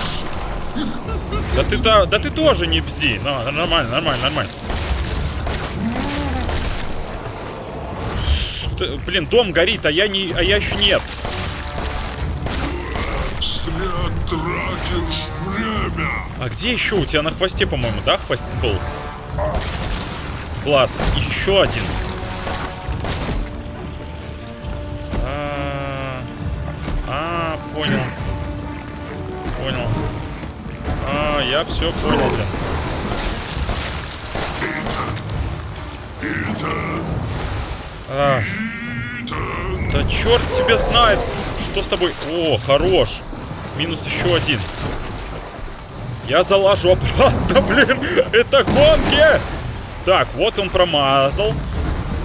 Да ты, да, да ты тоже не бзди. Ну, нормально, нормально, нормально. Что- блин, дом горит, а я не, а я еще нет. А где еще? У тебя на хвосте, по-моему, да, хвост был? И Еще один. Понял. Понял. А, я все понял, блин. А, да черт тебя знает, что с тобой. О, хорош. Минус еще один. Я залажу обратно, блин. Это гонки. Так, вот он промазал.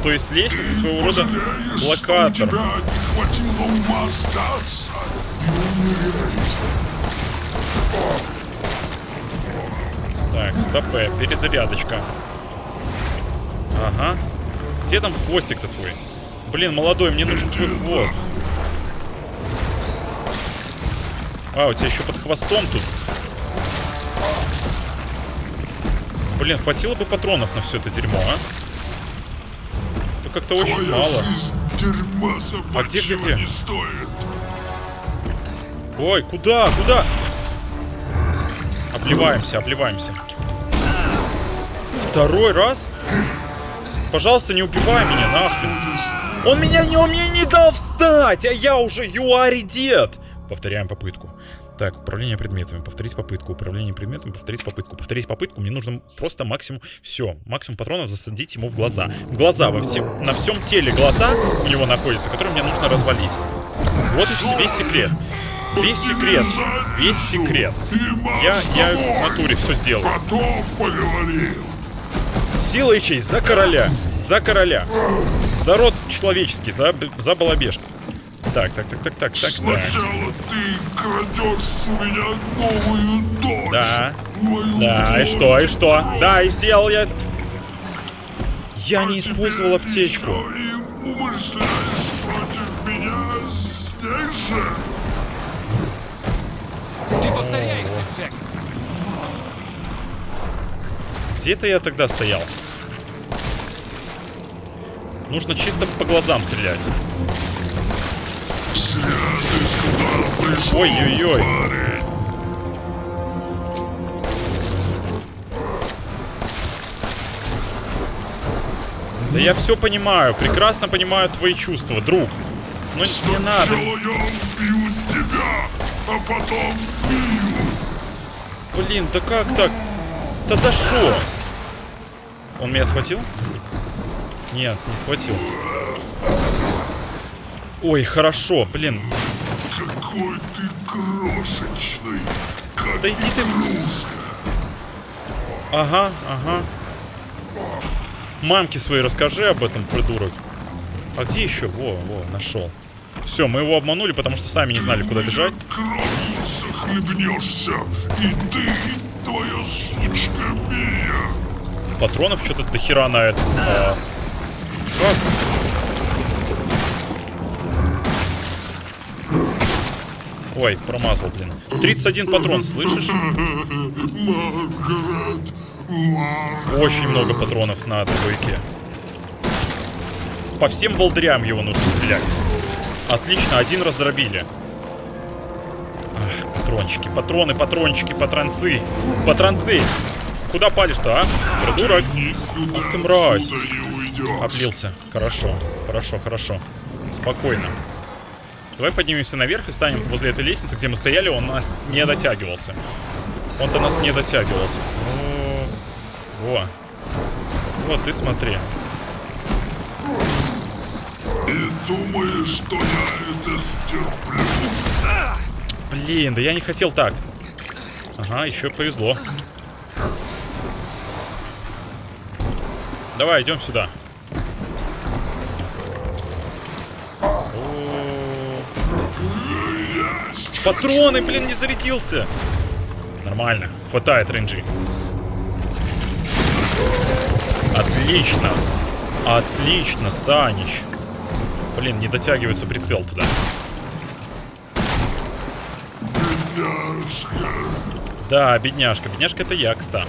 То есть лестница своего рода блокатор. Так, стопэ, перезарядочка. Ага. Где там хвостик-то твой? Блин, молодой, мне нужен твой хвост. А, у тебя еще под хвостом тут. Блин, хватило бы патронов на все это дерьмо, а? Это как-то очень мало. дерьма А где, где, где? не стоит. Ой, куда, куда? Обливаемся, обливаемся. Второй раз? Пожалуйста, не убивай меня, нахрен. Он меня не, он мне не дал встать, а я уже you are. Повторяем попытку. Так, управление предметами. Повторить попытку. Управление предметами. Повторить попытку. Повторить попытку. Мне нужно просто максимум... Все. Максимум патронов засадить ему в глаза. Глаза во всем... На всем теле глаза у него находятся, которые мне нужно развалить. Вот и весь секрет. Весь секрет. Весь секрет. Я, я в натуре все сделал. Потом поговорим. Сила и честь за короля. За короля. За род человеческий. За, за балабешку. Так, так, так, так, так, так, так. Сначала ты крадешь у меня новую дочь. Да. Мою Да, и дочь. что, и что? Да, и сделал я... Я не использовал аптечку. И умышляешь против меня здесь же. Повторяешься, Джек. Где-то я тогда стоял. Нужно чисто по глазам стрелять. Ой-ой-ой. Да я все понимаю, прекрасно понимаю твои чувства, друг. Но не надо. Сначала я убью тебя, а потом бью. Блин, да как так? Да за что? Он меня схватил? Нет, не схватил. Ой, хорошо, блин. Какой ты крошечный, как Да иди ты... Ага, ага. Мамке своей расскажи об этом, придурок. А где еще? Во, во, нашел. Все, мы его обманули, потому что сами не знали, куда бежать. Кровью захлебнешься. И ты, и твоя сучка Мия. Патронов что-то до хера на это. А, как? Ой, промазал, блин. 31 патрон, слышишь? Маргарет. Маргарет. Очень много патронов на двойке. По всем волдырям его нужно стрелять. Отлично, один раздробили. Ах, патрончики, патроны, патрончики, патронцы. Патронцы! Куда палишь-то, а? Придурок. Ах ты мразь. Облился. Хорошо, хорошо, хорошо. Спокойно. Давай поднимемся наверх и встанем возле этой лестницы, где мы стояли, он нас не дотягивался. Он до нас не дотягивался. О, Во. Вот, ты смотри. Думаешь, что я это стерплю? Блин, да я не хотел так. Ага, еще повезло. Давай, идем сюда. Патроны, блин, не зарядился. Нормально, хватает рейнджи. Отлично. Отлично, Санич. Блин, не дотягивается прицел туда. Бедняжка. Да, бедняжка. Бедняжка это я, кстати.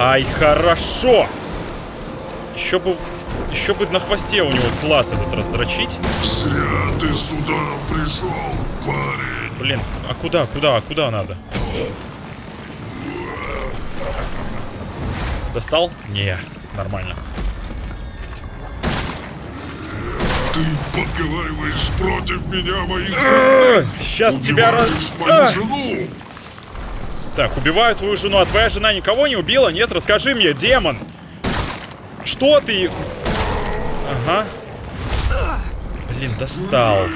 Ай, хорошо! Еще бы... Еще бы на хвосте у него глаз этот раздрочить. Зря ты сюда пришел, парень. Блин, а куда, куда, куда надо? Достал? Не, нормально. Ты подговариваешь против меня моих... Сейчас тебя раз... Мою жену. Так, убиваю твою жену, а твоя жена никого не убила? Нет, расскажи мне, демон. Что ты? Ага. Блин, достал.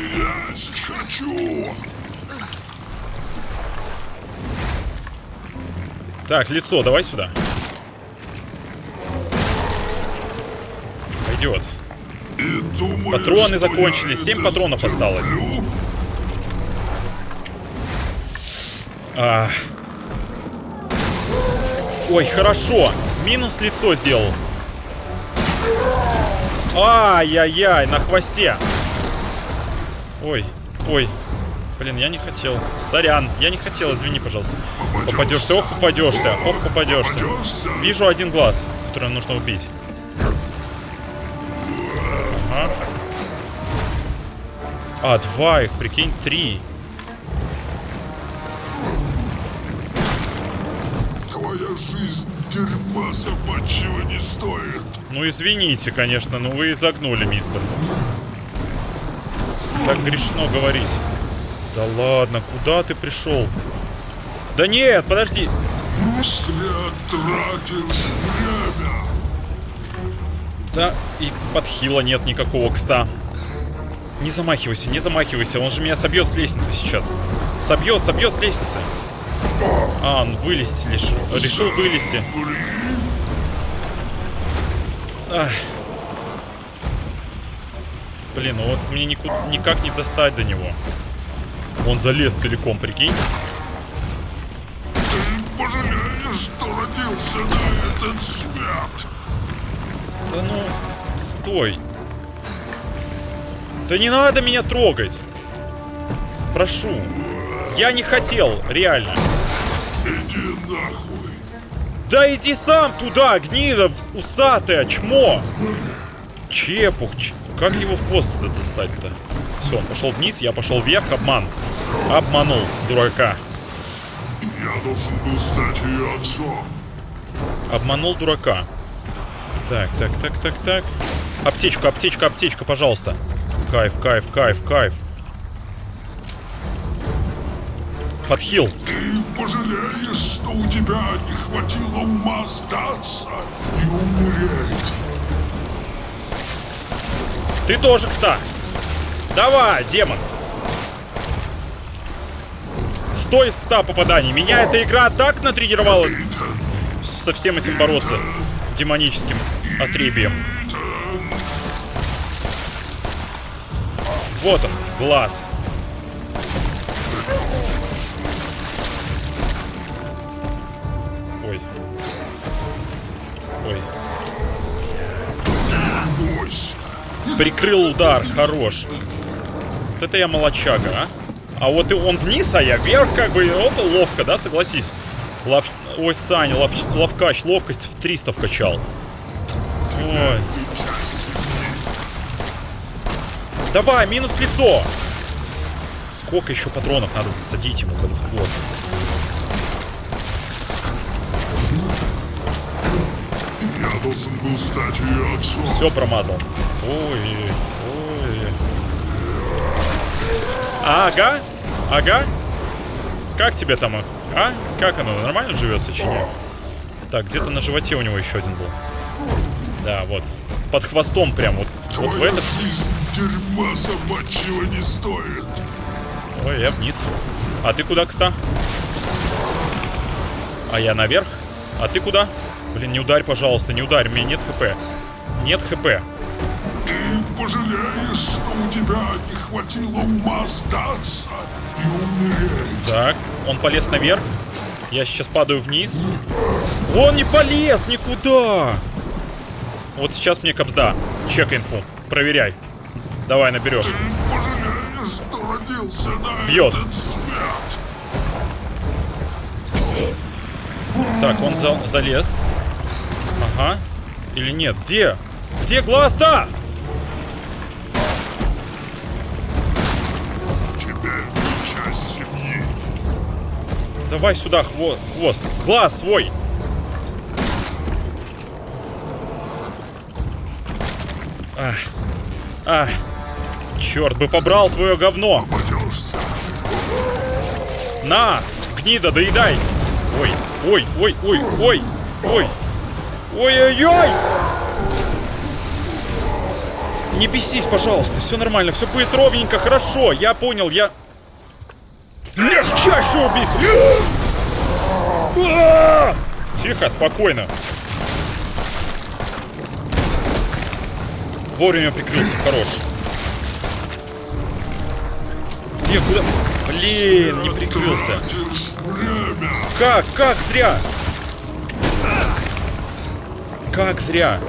Есть хочу. Так, лицо, давай сюда. Пойдет. И думаешь, Патроны закончились, я семь это патронов осталось. стерплю? А. Ой, хорошо. Минус лицо сделал. Ай-яй-яй, на хвосте. Ой, ой. Блин, я не хотел. Сорян, я не хотел, извини, пожалуйста. Попадешься, ох, попадешься, ох. Попадешься. Вижу один глаз, который нужно убить. А, два их, прикинь, три. Твоя жизнь дерьма собачьего не стоит. Ну, извините, конечно, но вы загнули, мистер. Так грешно говорить. Да ладно, куда ты пришел? Да нет, подожди. Зря тратишь время. Да, и подхила нет никакого, кста. Не замахивайся, не замахивайся, он же меня собьет с лестницы сейчас. Собьет, собьет с лестницы. А, он вылезти решил. Решил вылезти. Ах. Блин, ну вот мне нику- никак не достать до него. Он залез целиком, прикинь. Ты пожалеешь, что родился на этот свет. Да ну, стой. Да не надо меня трогать. Прошу. Я не хотел, реально. Иди нахуй. Да иди сам туда, гнида усатая, чмо. Чепух, ч- как его в хвост это достать-то? Все, он пошел вниз, я пошел вверх, обман. Обманул, дурака. Я должен был стать ее отцом. Обманул дурака. Так, так, так, так, так. Аптечка, аптечка, аптечка, пожалуйста. Кайф, кайф, кайф, кайф. Подхил. Ты пожалеешь, что у тебя не хватило ума сдаться и умереть. Ты тоже, кста. Давай, демон. 100 из 100 попаданий. Меня эта игра так натренировала. Со всем этим бороться демоническим отребием. Вот он, глаз. Ой. Ой. Прикрыл удар, хорош. Вот это я молочага, а? А вот и он вниз, а я вверх, как бы, вот ловко, да, согласись. Лов... Ой, Саня, лов... ловкач, ловкость в 300 вкачал. Ой. Давай, минус лицо. Сколько еще патронов надо засадить ему в этот хвост? Я должен был стать ее отцом. Все промазал. Ой, ой. Ага, ага. Как тебе там, а? Как оно, нормально живется, чи нет? Так, где-то на животе у него еще один был. Да, вот. Под хвостом прям, вот, вот в этот. дерьма собачьего не стоит. Ой, я вниз. А ты куда, кста? А я наверх? А ты куда? Блин, не ударь, пожалуйста, не ударь, у меня нет хп. Нет хп. Ты пожалеешь, что у тебя не хватило ума сдаться и умереть. Так, он полез наверх. Я сейчас падаю вниз. Он не полез никуда! Вот сейчас мне капсда. Чек инфу. Проверяй. Давай, наберешь. Ты Бьет. Так, он за- залез. Ага. Или нет? Где? Где глаз-то? Давай сюда хво- хвост. Глаз свой. Ах. Ах. Черт бы побрал твое говно. Попадешься. На! Гнида, доедай! Ой, ой, ой, ой, ой, ой! Ой-ой-ой! Не бесись, пожалуйста, все нормально, все будет ровненько, хорошо, я понял, я... Легчайшее убийство! А! Тихо, спокойно. Вовремя прикрылся, хорош. Где, куда? Блин, не прикрылся. Как? Как зря? Как зря?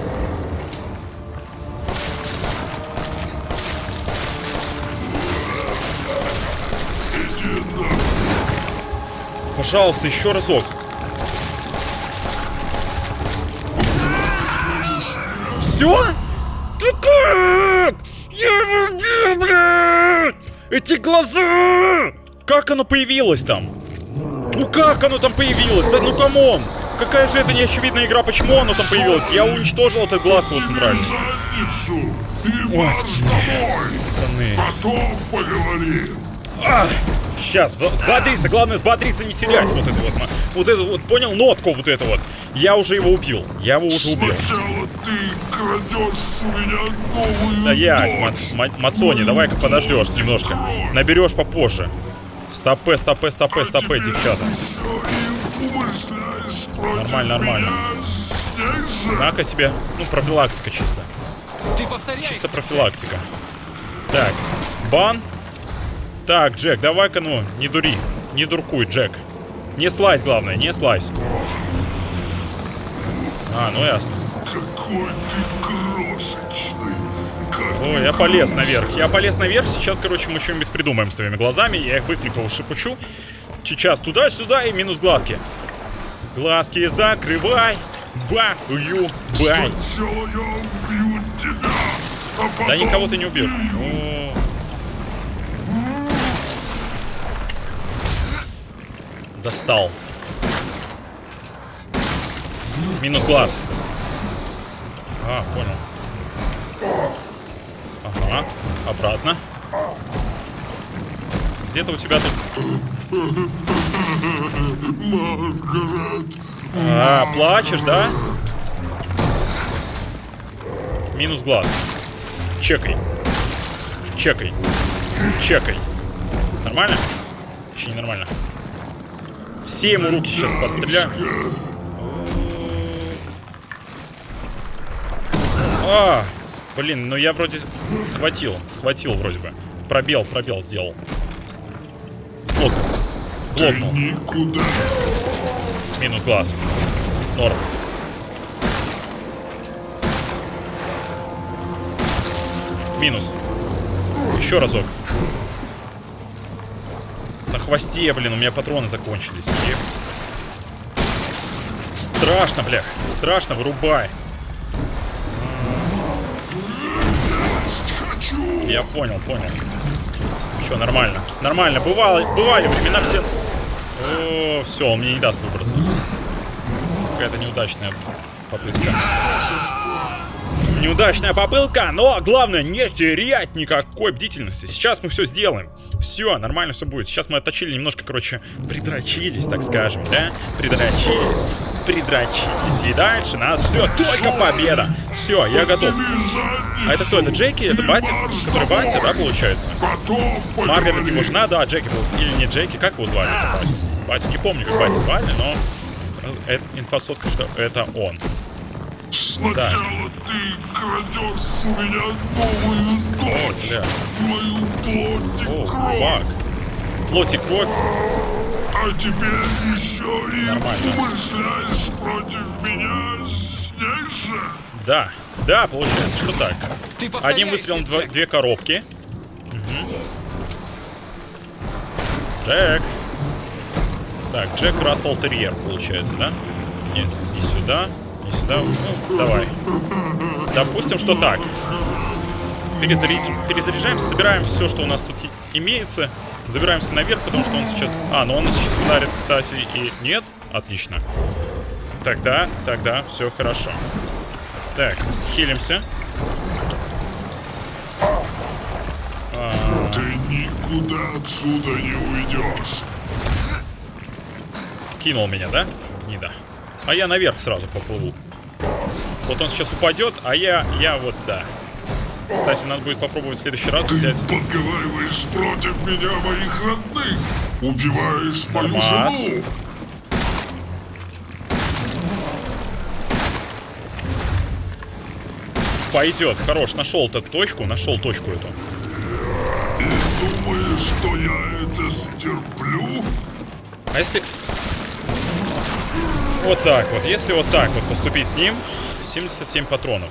Пожалуйста, еще разок. Все? Ты как? Я его убил, блядь! Эти глаза! Как оно появилось там? Ну как оно там появилось? Да ну come on! Какая же это неочевидная игра, почему оно там появилось? Я уничтожил этот глаз его центральный. Ой. Пацаны. Потом поговорим. Сейчас, взбодриться, главное взбодриться, не терять вот это вот. Вот это вот, понял, нотку вот это вот. Я уже его убил. Я его уже убил. Сначала ты крадешь у меня новую Стоять. Мац- Ма- Мацони, давай-ка подождешь немножко. Наберешь попозже. Стопе, стопе, стопе, А стопе, теперь девчата. Нормально, нормально. На-ка тебе, ну, профилактика чисто. Ты. Чисто профилактика. Так, бан. Так, Джек, давай-ка, ну, не дури. Не дуркуй, Джек. Не слазь, главное, не слазь. А, ну ясно. Какой ты крошечный. Как Ой, я полез наверх. Я полез наверх. Сейчас, короче, мы что-нибудь придумаем с твоими глазами. Я их быстренько ушипучу. Сейчас туда-сюда и минус глазки. Глазки закрывай. Ба, ую, бай. А Да никого ты не убил. О. Достал. Минус глаз. А, понял. Ага, обратно. Где-то у тебя тут... Маргарет, А, плачешь, да? Минус глаз. Чекай. Чекай. Чекай. Нормально? Не нормально. Все ему руки сейчас подстреляю. А, блин, ну я вроде схватил, схватил вроде бы. Пробел, пробел сделал. Плотно. Плотно. никуда. Минус глаз. Норм. Минус. Еще разок. На хвосте, блин, у меня патроны закончились. Ех. Страшно, бля. Страшно, вырубай. Я понял, понял. Все, нормально. Нормально. Бывало, бывали времена все... Все, он мне не даст выбраться. Какая-то неудачная попытка. Неудачная попытка, но главное не терять никакой бдительности. Сейчас мы все сделаем. Все, нормально все будет. Сейчас мы отточили немножко, короче, придрочились, так скажем, да? Придрочились, придрочились. И дальше нас ждет только победа. Все, я готов. А это кто? Это Джеки? Это батя? Который батя, да, получается? Маргарет его жена, да, Джеки был. Или не Джеки, как его звали? Батю? Батю не помню, как батю звали, но... э, инфосотка, что это он. Сначала ты крадешь у меня новую дочь. бля. Мою плоть и О, кровь. фак. Плоть и кровь. А теперь еще и Нормально. умышляешь против меня же. Да, да, получается, что так. Ты Одним выстрелом два- Джек. две коробки. Джек. Так, Джек Рассел Терьер, получается, да? Нет, не сюда, сюда. Ну, давай. Допустим, что так. Перезаряд- Перезаряжаемся, собираем все, что у нас тут имеется. Забираемся наверх, потому что он сейчас... А, ну он сейчас ударит, кстати, и... Нет? Отлично. Тогда, тогда все хорошо. Так, хилимся. Ты никуда отсюда не уйдешь. Скинул меня, да? Гнида. А я наверх сразу поплыву. Вот он сейчас упадет, а я, я вот, да. Кстати, надо будет попробовать в следующий раз Ты взять... подговариваешь против меня моих родных. Убиваешь мою Нормас. жену. Пойдет, хорош, нашел эту точку, нашел точку эту. И думаешь, что я это стерплю? А если... Вот так вот, если вот так вот поступить с ним, 77 патронов.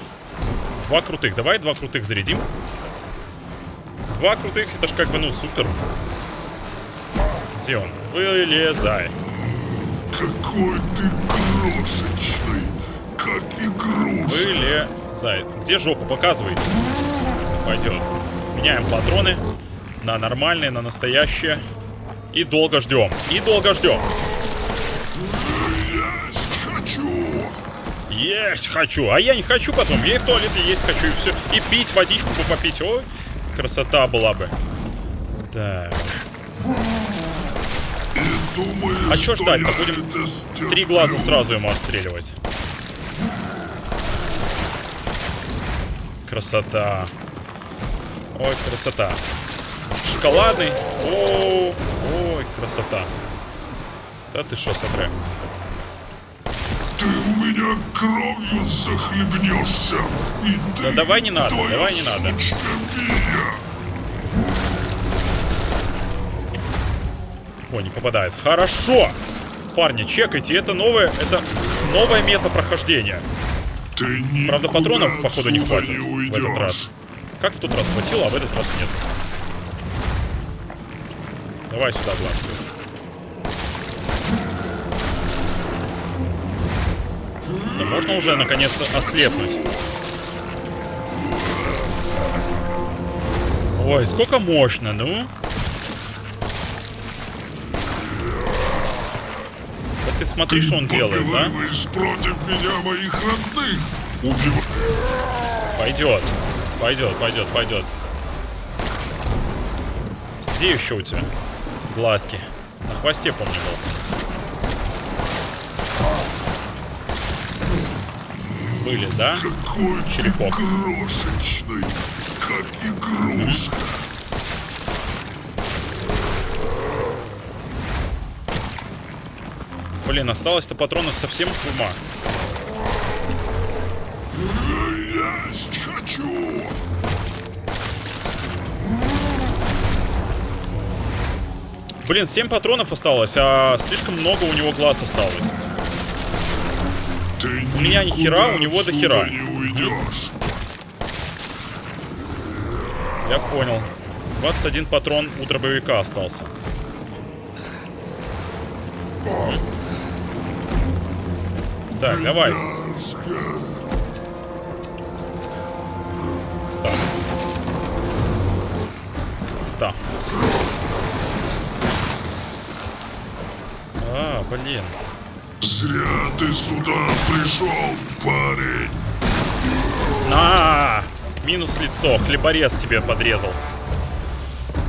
Два крутых, давай два крутых зарядим. Два крутых, это ж как бы, ну, супер. Где он? Вылезай. Какой ты крошечный, как игрушка. Вылезай. Где жопу? Показывай. Пойдет. Меняем патроны на нормальные, на настоящие. И долго ждем. И долго ждем. Есть хочу. А я не хочу потом. Я и в туалете есть хочу, и все. И пить водичку бы попить. Ой, красота была бы. Так. И думаешь, А что ждать-то? Будем? Три глаза сразу ему отстреливать. Красота. Ой, красота. Шоколадный. О, ой, красота. Да ты что, смотри. Меня кровью захлебнешься. И ты, Да давай не надо, давай не надо. Мия. О, не попадает. Хорошо. Парни, чекайте, это новое, это новая мета прохождения. Ты Правда, патронов, походу, не хватит в уйдешь. этот раз. Как в тот раз хватило, а в этот раз нет. Давай сюда, глаз. Да можно уже наконец ослепнуть. Ой, сколько мощно, ну. Да ты смотри, что он делает, да? Против меня моих родных. Убиваешь. Пойдет. Пойдет, пойдет, пойдет. Где еще у тебя? Глазки. На хвосте, помню, был. Вылез, да? Какой Черепок. крошечный, как игрушка. Блин, осталось-то патронов совсем ума. Есть хочу! Блин, 7 патронов осталось, а слишком много у него глаз осталось. У меня ни хера, у него до хера. Я понял. 21 патрон у дробовика остался. Так, давай. Ста. Ста. А, блин. Зря ты сюда пришел, парень. На! Минус лицо. Хлеборез тебе подрезал.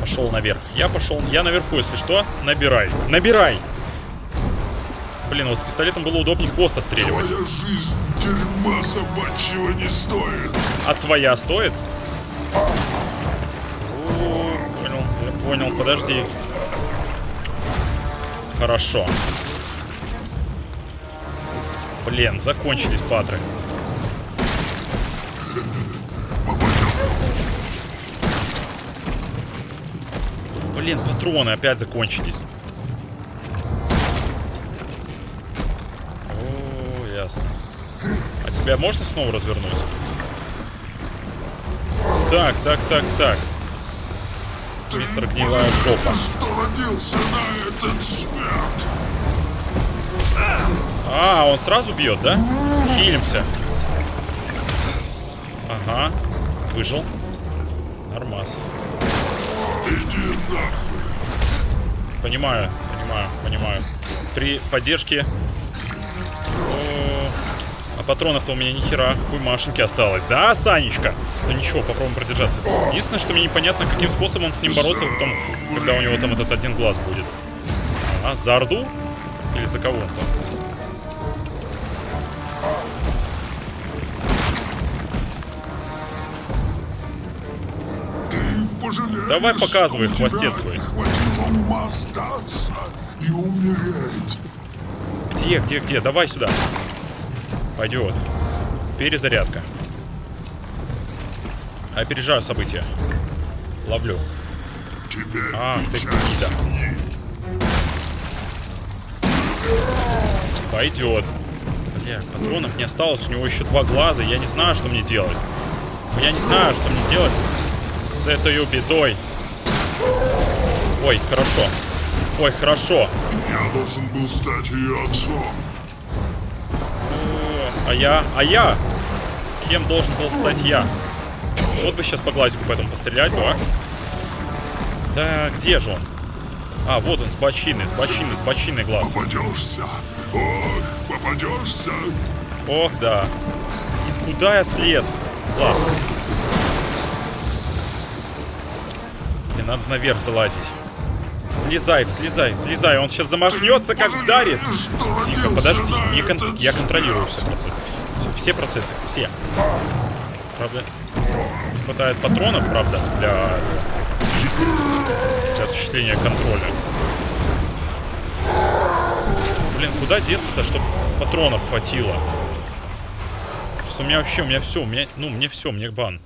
Пошел наверх. Я пошел. Я наверху, если что. Набирай. Набирай! Блин, вот с пистолетом было удобнее хвост отстреливать. Твоя жизнь дерьма собачьего не стоит. А твоя стоит? О, понял, я понял, подожди. Хорошо. Блин, закончились патры. Блин, патроны опять закончились. О, ясно. А тебя можно снова развернуть? Так, так, так, так. Мистер Гнилая Жопа. Что родился на этот свет? А, он сразу бьет, да? Хилимся. Ага. Выжил. Нормас. Понимаю, понимаю, понимаю. При поддержке... О, А патронов-то у меня ни хера хуй машинки осталось. Да, Санечка? Ну ничего, попробуем продержаться. Единственное, что мне непонятно, каким способом с ним бороться потом, когда у него там этот один глаз будет. А, за Орду? Или за кого он там? Давай показывай хвостец свой. и. Где, где, где? Давай сюда. Пойдет. Перезарядка. Опережаю события. Ловлю. Теперь А, ты гнида. Пойдет. Бля, патронов не осталось. У него еще два глаза. Я не знаю, что мне делать. Я не знаю, что мне делать с этой бедой. Ой, хорошо. Ой, хорошо. Я должен был стать ее отцом. А я? А я? Кем должен был стать я? Вот бы сейчас по глазику поэтому пострелять бы, а? Да где же он? А, вот он, с бочины, с бочины, с бочины глаз. Попадешься. Ох, попадешься. Ох, да. И куда я слез? Глаз. Мне надо наверх залазить. Слезай, слезай, слезай. Он сейчас замахнется, как вдарит. Тихо, подожди. Не кон- Я контролирую все процессы. Все- Все процессы, все. Правда, не хватает патронов, правда, для, для осуществления контроля. Блин, куда деться-то, чтобы патронов хватило? Просто у меня вообще, у меня все, у меня, ну, мне все, мне бан.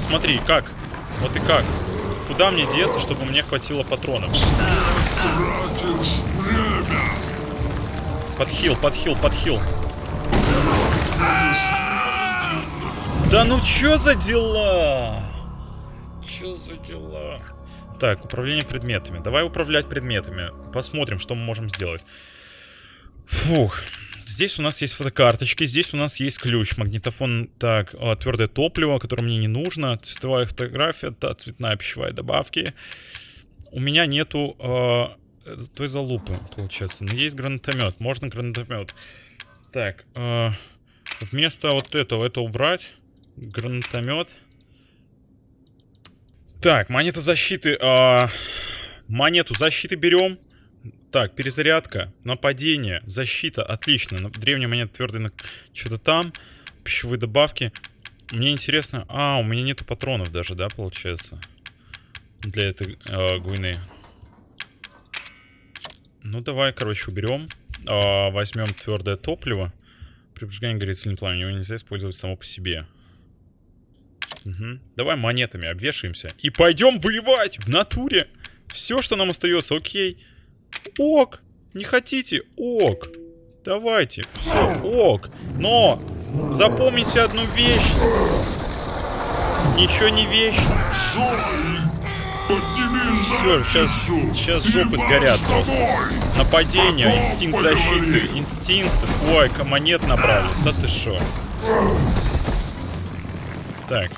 Посмотри, как? Вот и как? Куда мне деться, чтобы мне хватило патронов? Подхил, подхил, подхил. Да ну чё за дела? Чё за дела? Так, управление предметами. Давай управлять предметами. Посмотрим, что мы можем сделать. Фух. Здесь у нас есть фотокарточки, здесь у нас есть ключ, магнитофон, так, твердое топливо, которое мне не нужно, цветовая фотография, да, цветная пищевая добавки. У меня нету э, той залупы, получается, но есть гранатомет, можно гранатомет. Так, э, вместо вот этого, это убрать, гранатомет. Так, монета защиты, э, монету защиты берем. Так, перезарядка, нападение, защита, отлично. Древняя монета твердая, что-то там, пищевые добавки. Мне интересно, а, у меня нету патронов даже, да, получается? Для этой э, гуйны. Ну, давай, короче, уберем. А, возьмем твердое топливо. При поджигании горит сильный пламя. Его нельзя использовать само по себе. Мгм. Давай монетами обвешаемся. И пойдем воевать в натуре. Все, что нам остается, окей. Ок. Не хотите? Ок. Давайте. Все, ок. Но запомните одну вещь. Ничего не вещь. Все, сейчас, сейчас жопы сгорят просто. Нападение, инстинкт защиты, инстинкт. Ой, монет набрали. Да ты шо? Так,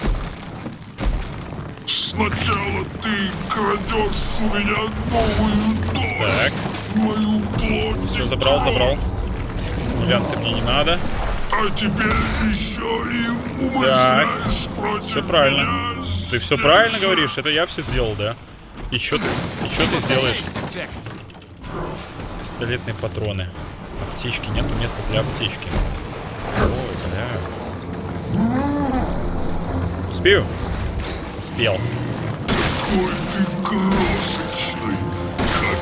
Сначала ты крадешь у меня новую дочь, так. мою плоть. Все, забрал, забрал. Симулянты мне не надо. А теперь еще и умышляешь против Все правильно. меня Ты все правильно говоришь, это я все сделал, да? И что ты, и чё ты сделаешь? Пистолетные патроны. Аптечки, нету места для аптечки. Ой, бля. Успею? Успел. Какой ты крошечный, как.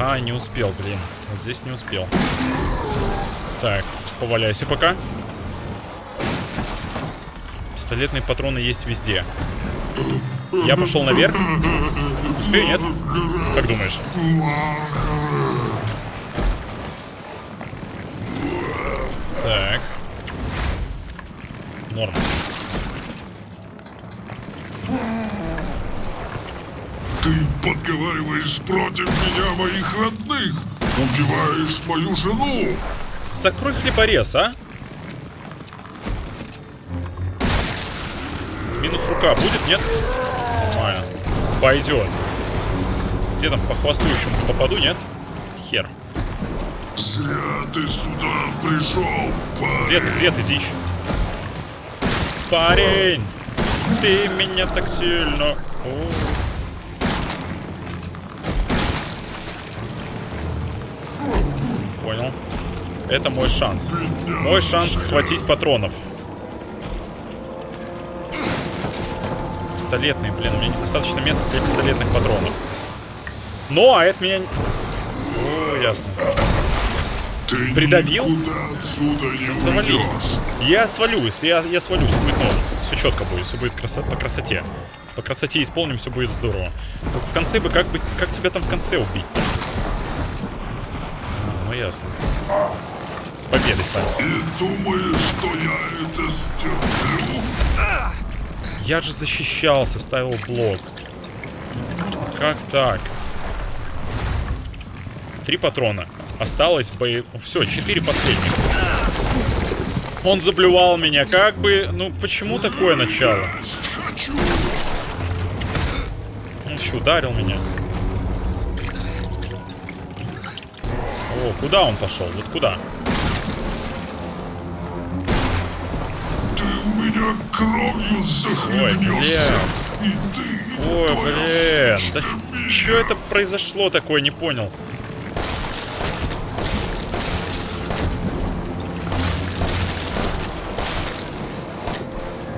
Ага, не успел, блин. Вот здесь не успел. Так, поваляйся пока. Пистолетные патроны есть везде. Я пошел наверх. Успею, нет? Как думаешь? Так. Норм. Ты подговариваешь против меня моих родных, убиваешь мою жену. Закрой хлеборез, а? Минус рука будет, нет? Нормально. Пойдет. Где там по хвостующему попаду, нет? Хер. Зря ты сюда пришел, парень. Где ты, где ты, дичь? Парень! Ты меня так сильно... О. Понял. Это мой шанс. Мой шанс схватить патронов. Пистолетные, блин, у меня недостаточно места для пистолетных патронов. Ну, а это меня... О, ясно. Ты Придавил? отсюда не Завали. Я свалюсь, я, я свалюсь, будет норм. Все четко будет, все будет красо- по красоте. По красоте исполним, все будет здорово. Только в конце бы, как бы, как тебя там в конце убить? А, ну ясно. С победой, Саня. И думаешь, что я это стерплю? Я же защищался, ставил блок. Как так? Три патрона. Осталось бое... Все, четыре последних. Он заблювал меня. Как бы... Ну, почему такое начало? Он еще ударил меня. О, куда он пошел? Вот куда? Ты у меня кровью захлебнешься. Ой, и твоя блин. Да что это произошло такое, не понял.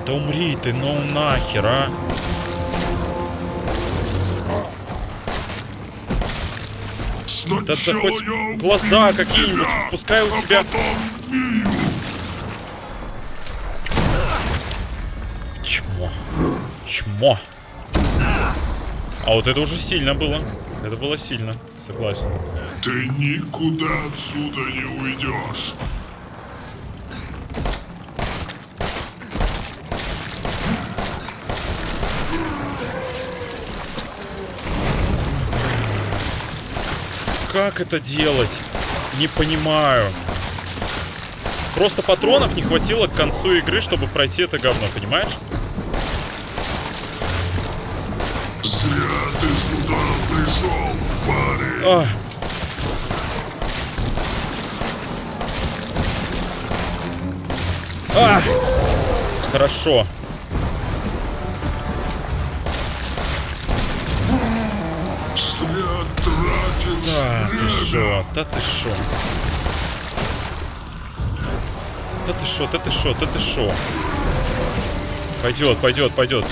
Да умри ты, ну нахер, а. Да, да Сначала хоть глаза какие-нибудь, тебя, пускай у а тебя... Чмо. Чмо. А вот это уже сильно было. Это было сильно, согласен. Ты никуда отсюда не уйдешь. Как это делать? Не понимаю. Просто патронов не хватило к концу игры, чтобы пройти это говно, понимаешь? Зря ты сюда пришел, парень. А. А. Хорошо. Шо, да ты шо. Да ты шо, да ты шо, да ты шо. Пойдет, пойдет, пойдет.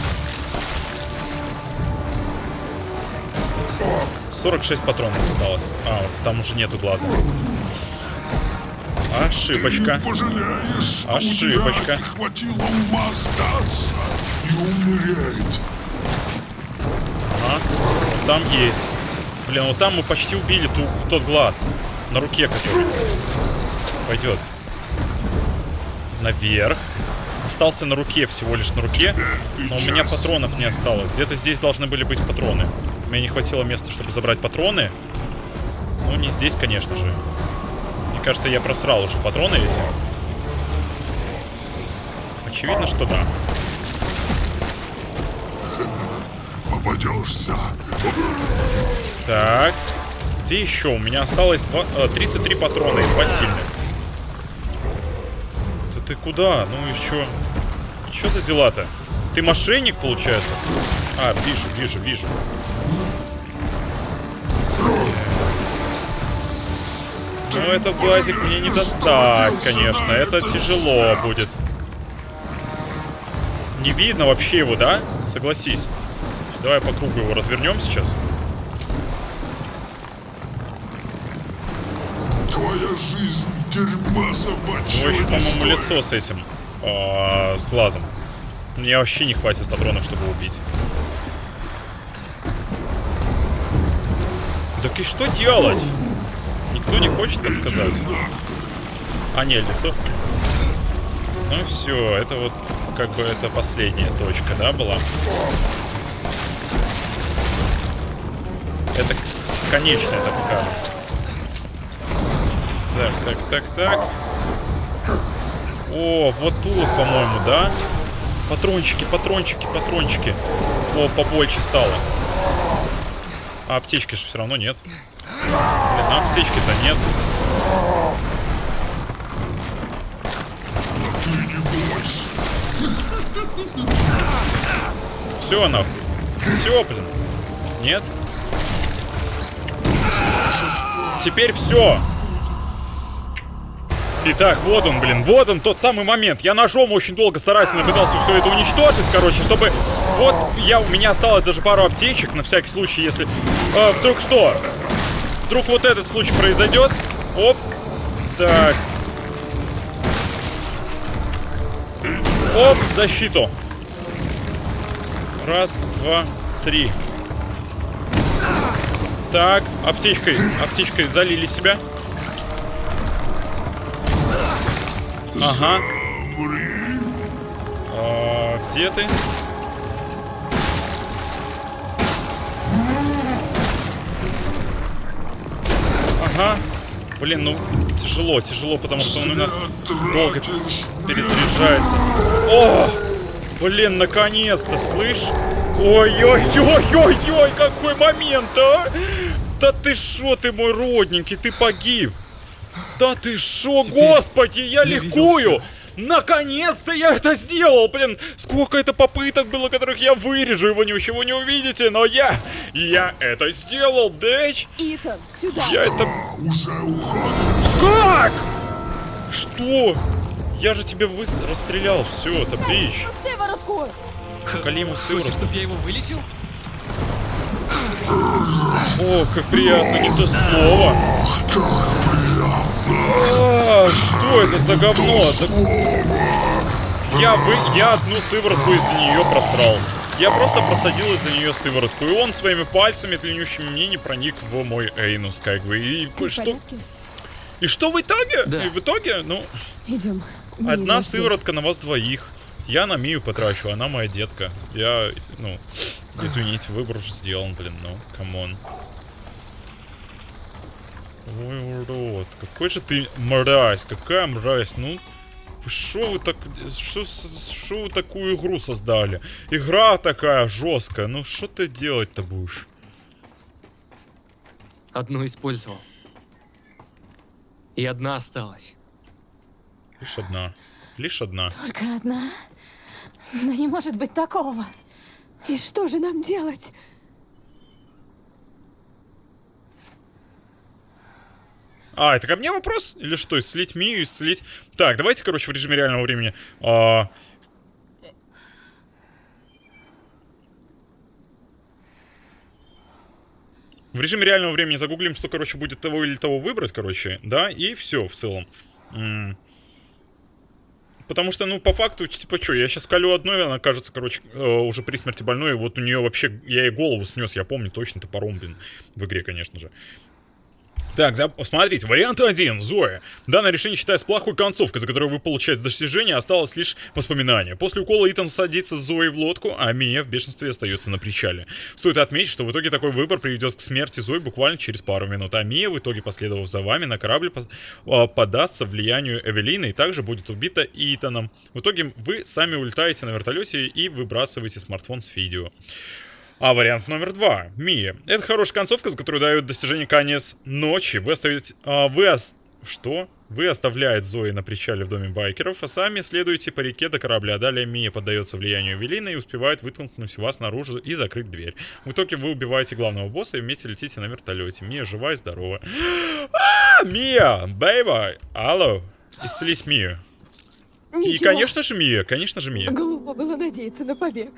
46 патронов осталось. А, там уже нету глаза. Ошибочка. Пожалеешь, Ошибочка. хватило ума сдаться и умереть. А, там есть. Блин, вот там мы почти убили ту, тот глаз. На руке который. Пойдет. Наверх. Остался на руке, всего лишь на руке. Но у меня патронов не осталось. Где-то здесь должны были быть патроны. Мне не хватило места, чтобы забрать патроны. Ну, не здесь, конечно же. Мне кажется, я просрал уже патроны эти. Очевидно, что да. Попадешься. Так. Где еще? У меня осталось два, э, 33 патрона и сильных. Да ты куда? Ну еще. Что за дела-то? Ты мошенник, получается? А, вижу, вижу, вижу. Ну, этот глазик мне не достать, конечно. Это тяжело будет. Не видно вообще его, да? Согласись. Давай по кругу его развернем сейчас. Твоя жизнь дерьма не по-моему, лицо с этим, а, с глазом. Мне вообще не хватит патронов, чтобы убить. Так и что делать? Никто не хочет подсказать. А, нет, лицо. Ну все, это вот как бы это последняя точка, да, была? Это конечная, так скажем. Так, так, так, так. О, вот тут, по-моему, да? Патрончики, патрончики, патрончики. О, побольше стало. А аптечки же все равно нет. Блин, а аптечки-то нет. Все, нахуй. Все, блин. Нет? Теперь все. Итак, вот он, блин, вот он тот самый момент. Я ножом очень долго старательно пытался все это уничтожить, короче, чтобы... Вот я, у меня осталось даже пару аптечек, на всякий случай, если... э, вдруг что? Вдруг вот этот случай произойдет. Оп. Так. Оп, защиту. Раз, два, три. Так, аптечкой, аптечкой залили себя. Ага. А, где ты? Ага. Блин, ну тяжело, тяжело, потому что он у нас долго перезаряжается. О! Блин, наконец-то, слышь? Ой-ой-ой-ой-ой, какой момент, а! Да ты шо, ты мой родненький, ты погиб. Да ты шо, господи, я, ликую! Наконец-то я это сделал, блин! Сколько это попыток было, которых я вырежу, и вы ничего не увидите, но я... Я это сделал, дэч! Итан, сюда! Я это... Уже уходит. Как? Что? Я же тебе вы... расстрелял, все, это бич. Калиму Хочешь, сыворотку. чтобы я его вылечил? О, как приятно, не то слово. А, что это за говно? Да- Я, вы... я одну сыворотку из-за нее просрал. Я просто просадил из-за нее сыворотку. И он своими пальцами длиннющими мне не проник в мой эйнус, как бы. И Ты что... порядке? И что в итоге? Да. И в итоге, ну, Идем. одна сыворотка на вас двоих. Я на Мию потрачу, она моя детка. Я, ну, извините, выбор уже сделан, блин, ну, come on. Ой, урод, какой же ты мразь, какая мразь, ну... Шо вы так... Шо вы такую игру создали? Игра такая жесткая, ну что ты делать-то будешь? Одну использовал. И одна осталась. Лишь одна. Лишь одна. Только одна? Да не может быть такого. И что же нам делать? А, это ко мне вопрос? Или что, исцелить Мию, исцелить... Так, давайте, короче, в режиме реального времени. а, В режиме реального времени загуглим, что, короче, будет того или того выбрать, короче, да, и все в целом. Потому что, ну, по факту, типа, что, я сейчас колю одной, она кажется, короче, э, уже при смерти больной, и вот у нее вообще, я ей голову снес, я помню точно, топором, блин, в игре, конечно же. Так, за... смотрите, вариант 1, Зоя. Данное решение считается плохой концовкой, за которую вы получаете достижение, осталось лишь воспоминание. После укола Итан садится с Зоей в лодку, а Мия в бешенстве остается на причале. Стоит отметить, что в итоге такой выбор приведет к смерти Зои буквально через пару минут, а Мия, в итоге последовав за вами на корабле, пос- а, подастся влиянию Эвелины и также будет убита Итаном. В итоге вы сами улетаете на вертолете и выбрасываете смартфон с видео. А вариант номер два. Мия. Это хорошая концовка, с которой дают достижение конец ночи. Вы оставите... а, вы ос- Что? Вы оставляете Зои на причале в доме байкеров, а сами следуете по реке до корабля. Далее Мия поддается влиянию Велины и успевает вытолкнуть вас наружу и закрыть дверь. В итоге вы убиваете главного босса и вместе летите на вертолете. Мия жива и здорова. А, Мия! Бэйба! Алло! Исцелись Мия. И, конечно же, Мия, конечно же, Мия. Глупо было надеяться на побег.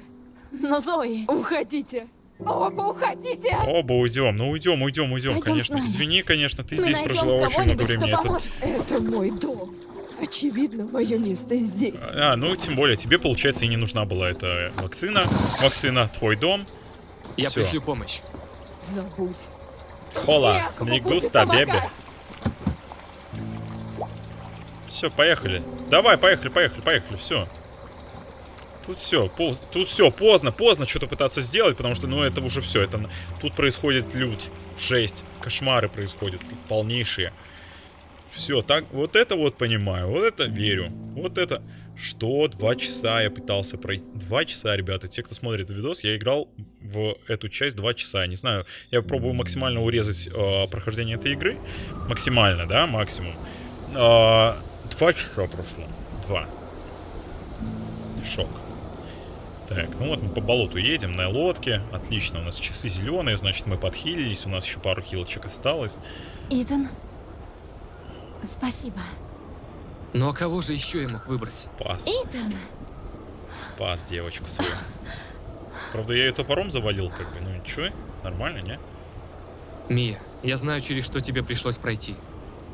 Но Зои... Уходите. Оба уходите. Оба уйдем, ну уйдем, уйдем, уйдем, Пойдем конечно. Извини, конечно, ты Мы здесь прожила очень много времени. Это-. Это мой дом. Очевидно, мое место здесь. А, ну тем более, тебе, получается, и не нужна была эта вакцина. Вакцина, твой дом. Я Всё. пришлю помощь. Забудь. Хола, не густо, бебе. Все, поехали. Давай, поехали, поехали, поехали, все. Тут все, тут все, поздно, поздно что-то пытаться сделать, потому что, ну, это уже все, это тут происходит лють, жесть, кошмары происходят, полнейшие. Все, так, вот это вот понимаю, вот это верю, вот это... Что? Два часа я пытался пройти. Два часа, ребята. Те, кто смотрит видос, я играл в эту часть два часа. Я Не знаю, я пробую максимально урезать э, прохождение этой игры. Максимально, да, максимум. А, два часа прошло. Два. Шок. Так, ну вот мы по болоту едем на лодке. Отлично, у нас часы зеленые, значит мы подхилились. У нас еще пару хилочек осталось. Итан, спасибо. Ну а кого же еще я мог выбрать? Спас. Итан, Спас девочку свою. Правда, я ее топором завалил, как бы. Ну ничего, нормально, не? Мия, я знаю, через что тебе пришлось пройти.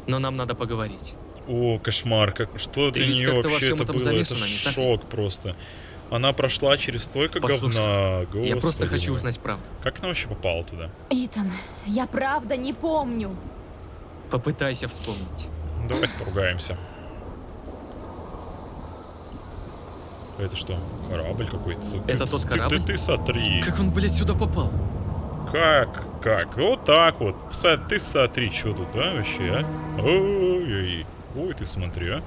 Но нам надо поговорить. О, кошмар, как, что Ты для нее вообще это было? Это шок просто. Она прошла через столько Послушай, говна. я просто господи хочу мой. узнать правду. Как она вообще попала туда? Итан, я правда не помню. Попытайся вспомнить. Давайте поругаемся. Это что, корабль какой-то? Ты- Это ты- тот ты- корабль? Ты, ты смотри. Как он, блядь, сюда попал? Как? Как? Вот так вот. Ты смотри, что тут, а, вообще, а? Ой-ой-ой. Ой, ты смотри, а.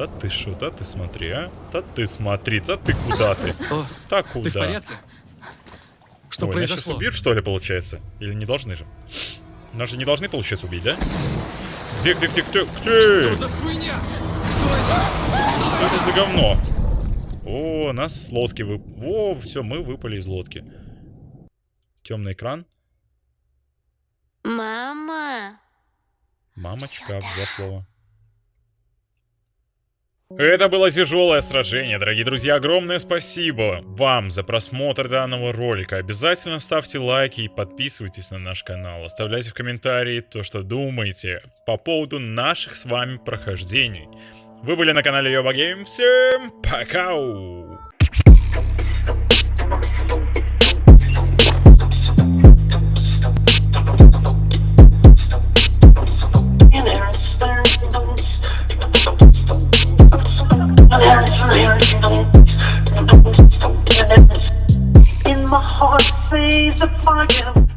Да ты что, да ты смотри, а? Да ты смотри, да ты куда ты? Так куда? ты в порядке? Что Ой, нас сейчас произошло? убьют, что ли, получается? Или не должны же? Нас же не должны, получается, убить, да? Где, где, где, где, где? Что за хуйня? Что это за говно? О, нас с лодки вы... Во, все, мы выпали из лодки. Темный экран. Мама. Мамочка, два слова. Это было тяжелое сражение, дорогие друзья. Огромное спасибо вам за просмотр данного ролика. Обязательно ставьте лайки и подписывайтесь на наш канал. Оставляйте в комментарии то, что думаете по поводу наших с вами прохождений. Вы были на канале Йоба Гейм. Всем пока! In my heart, say the fire.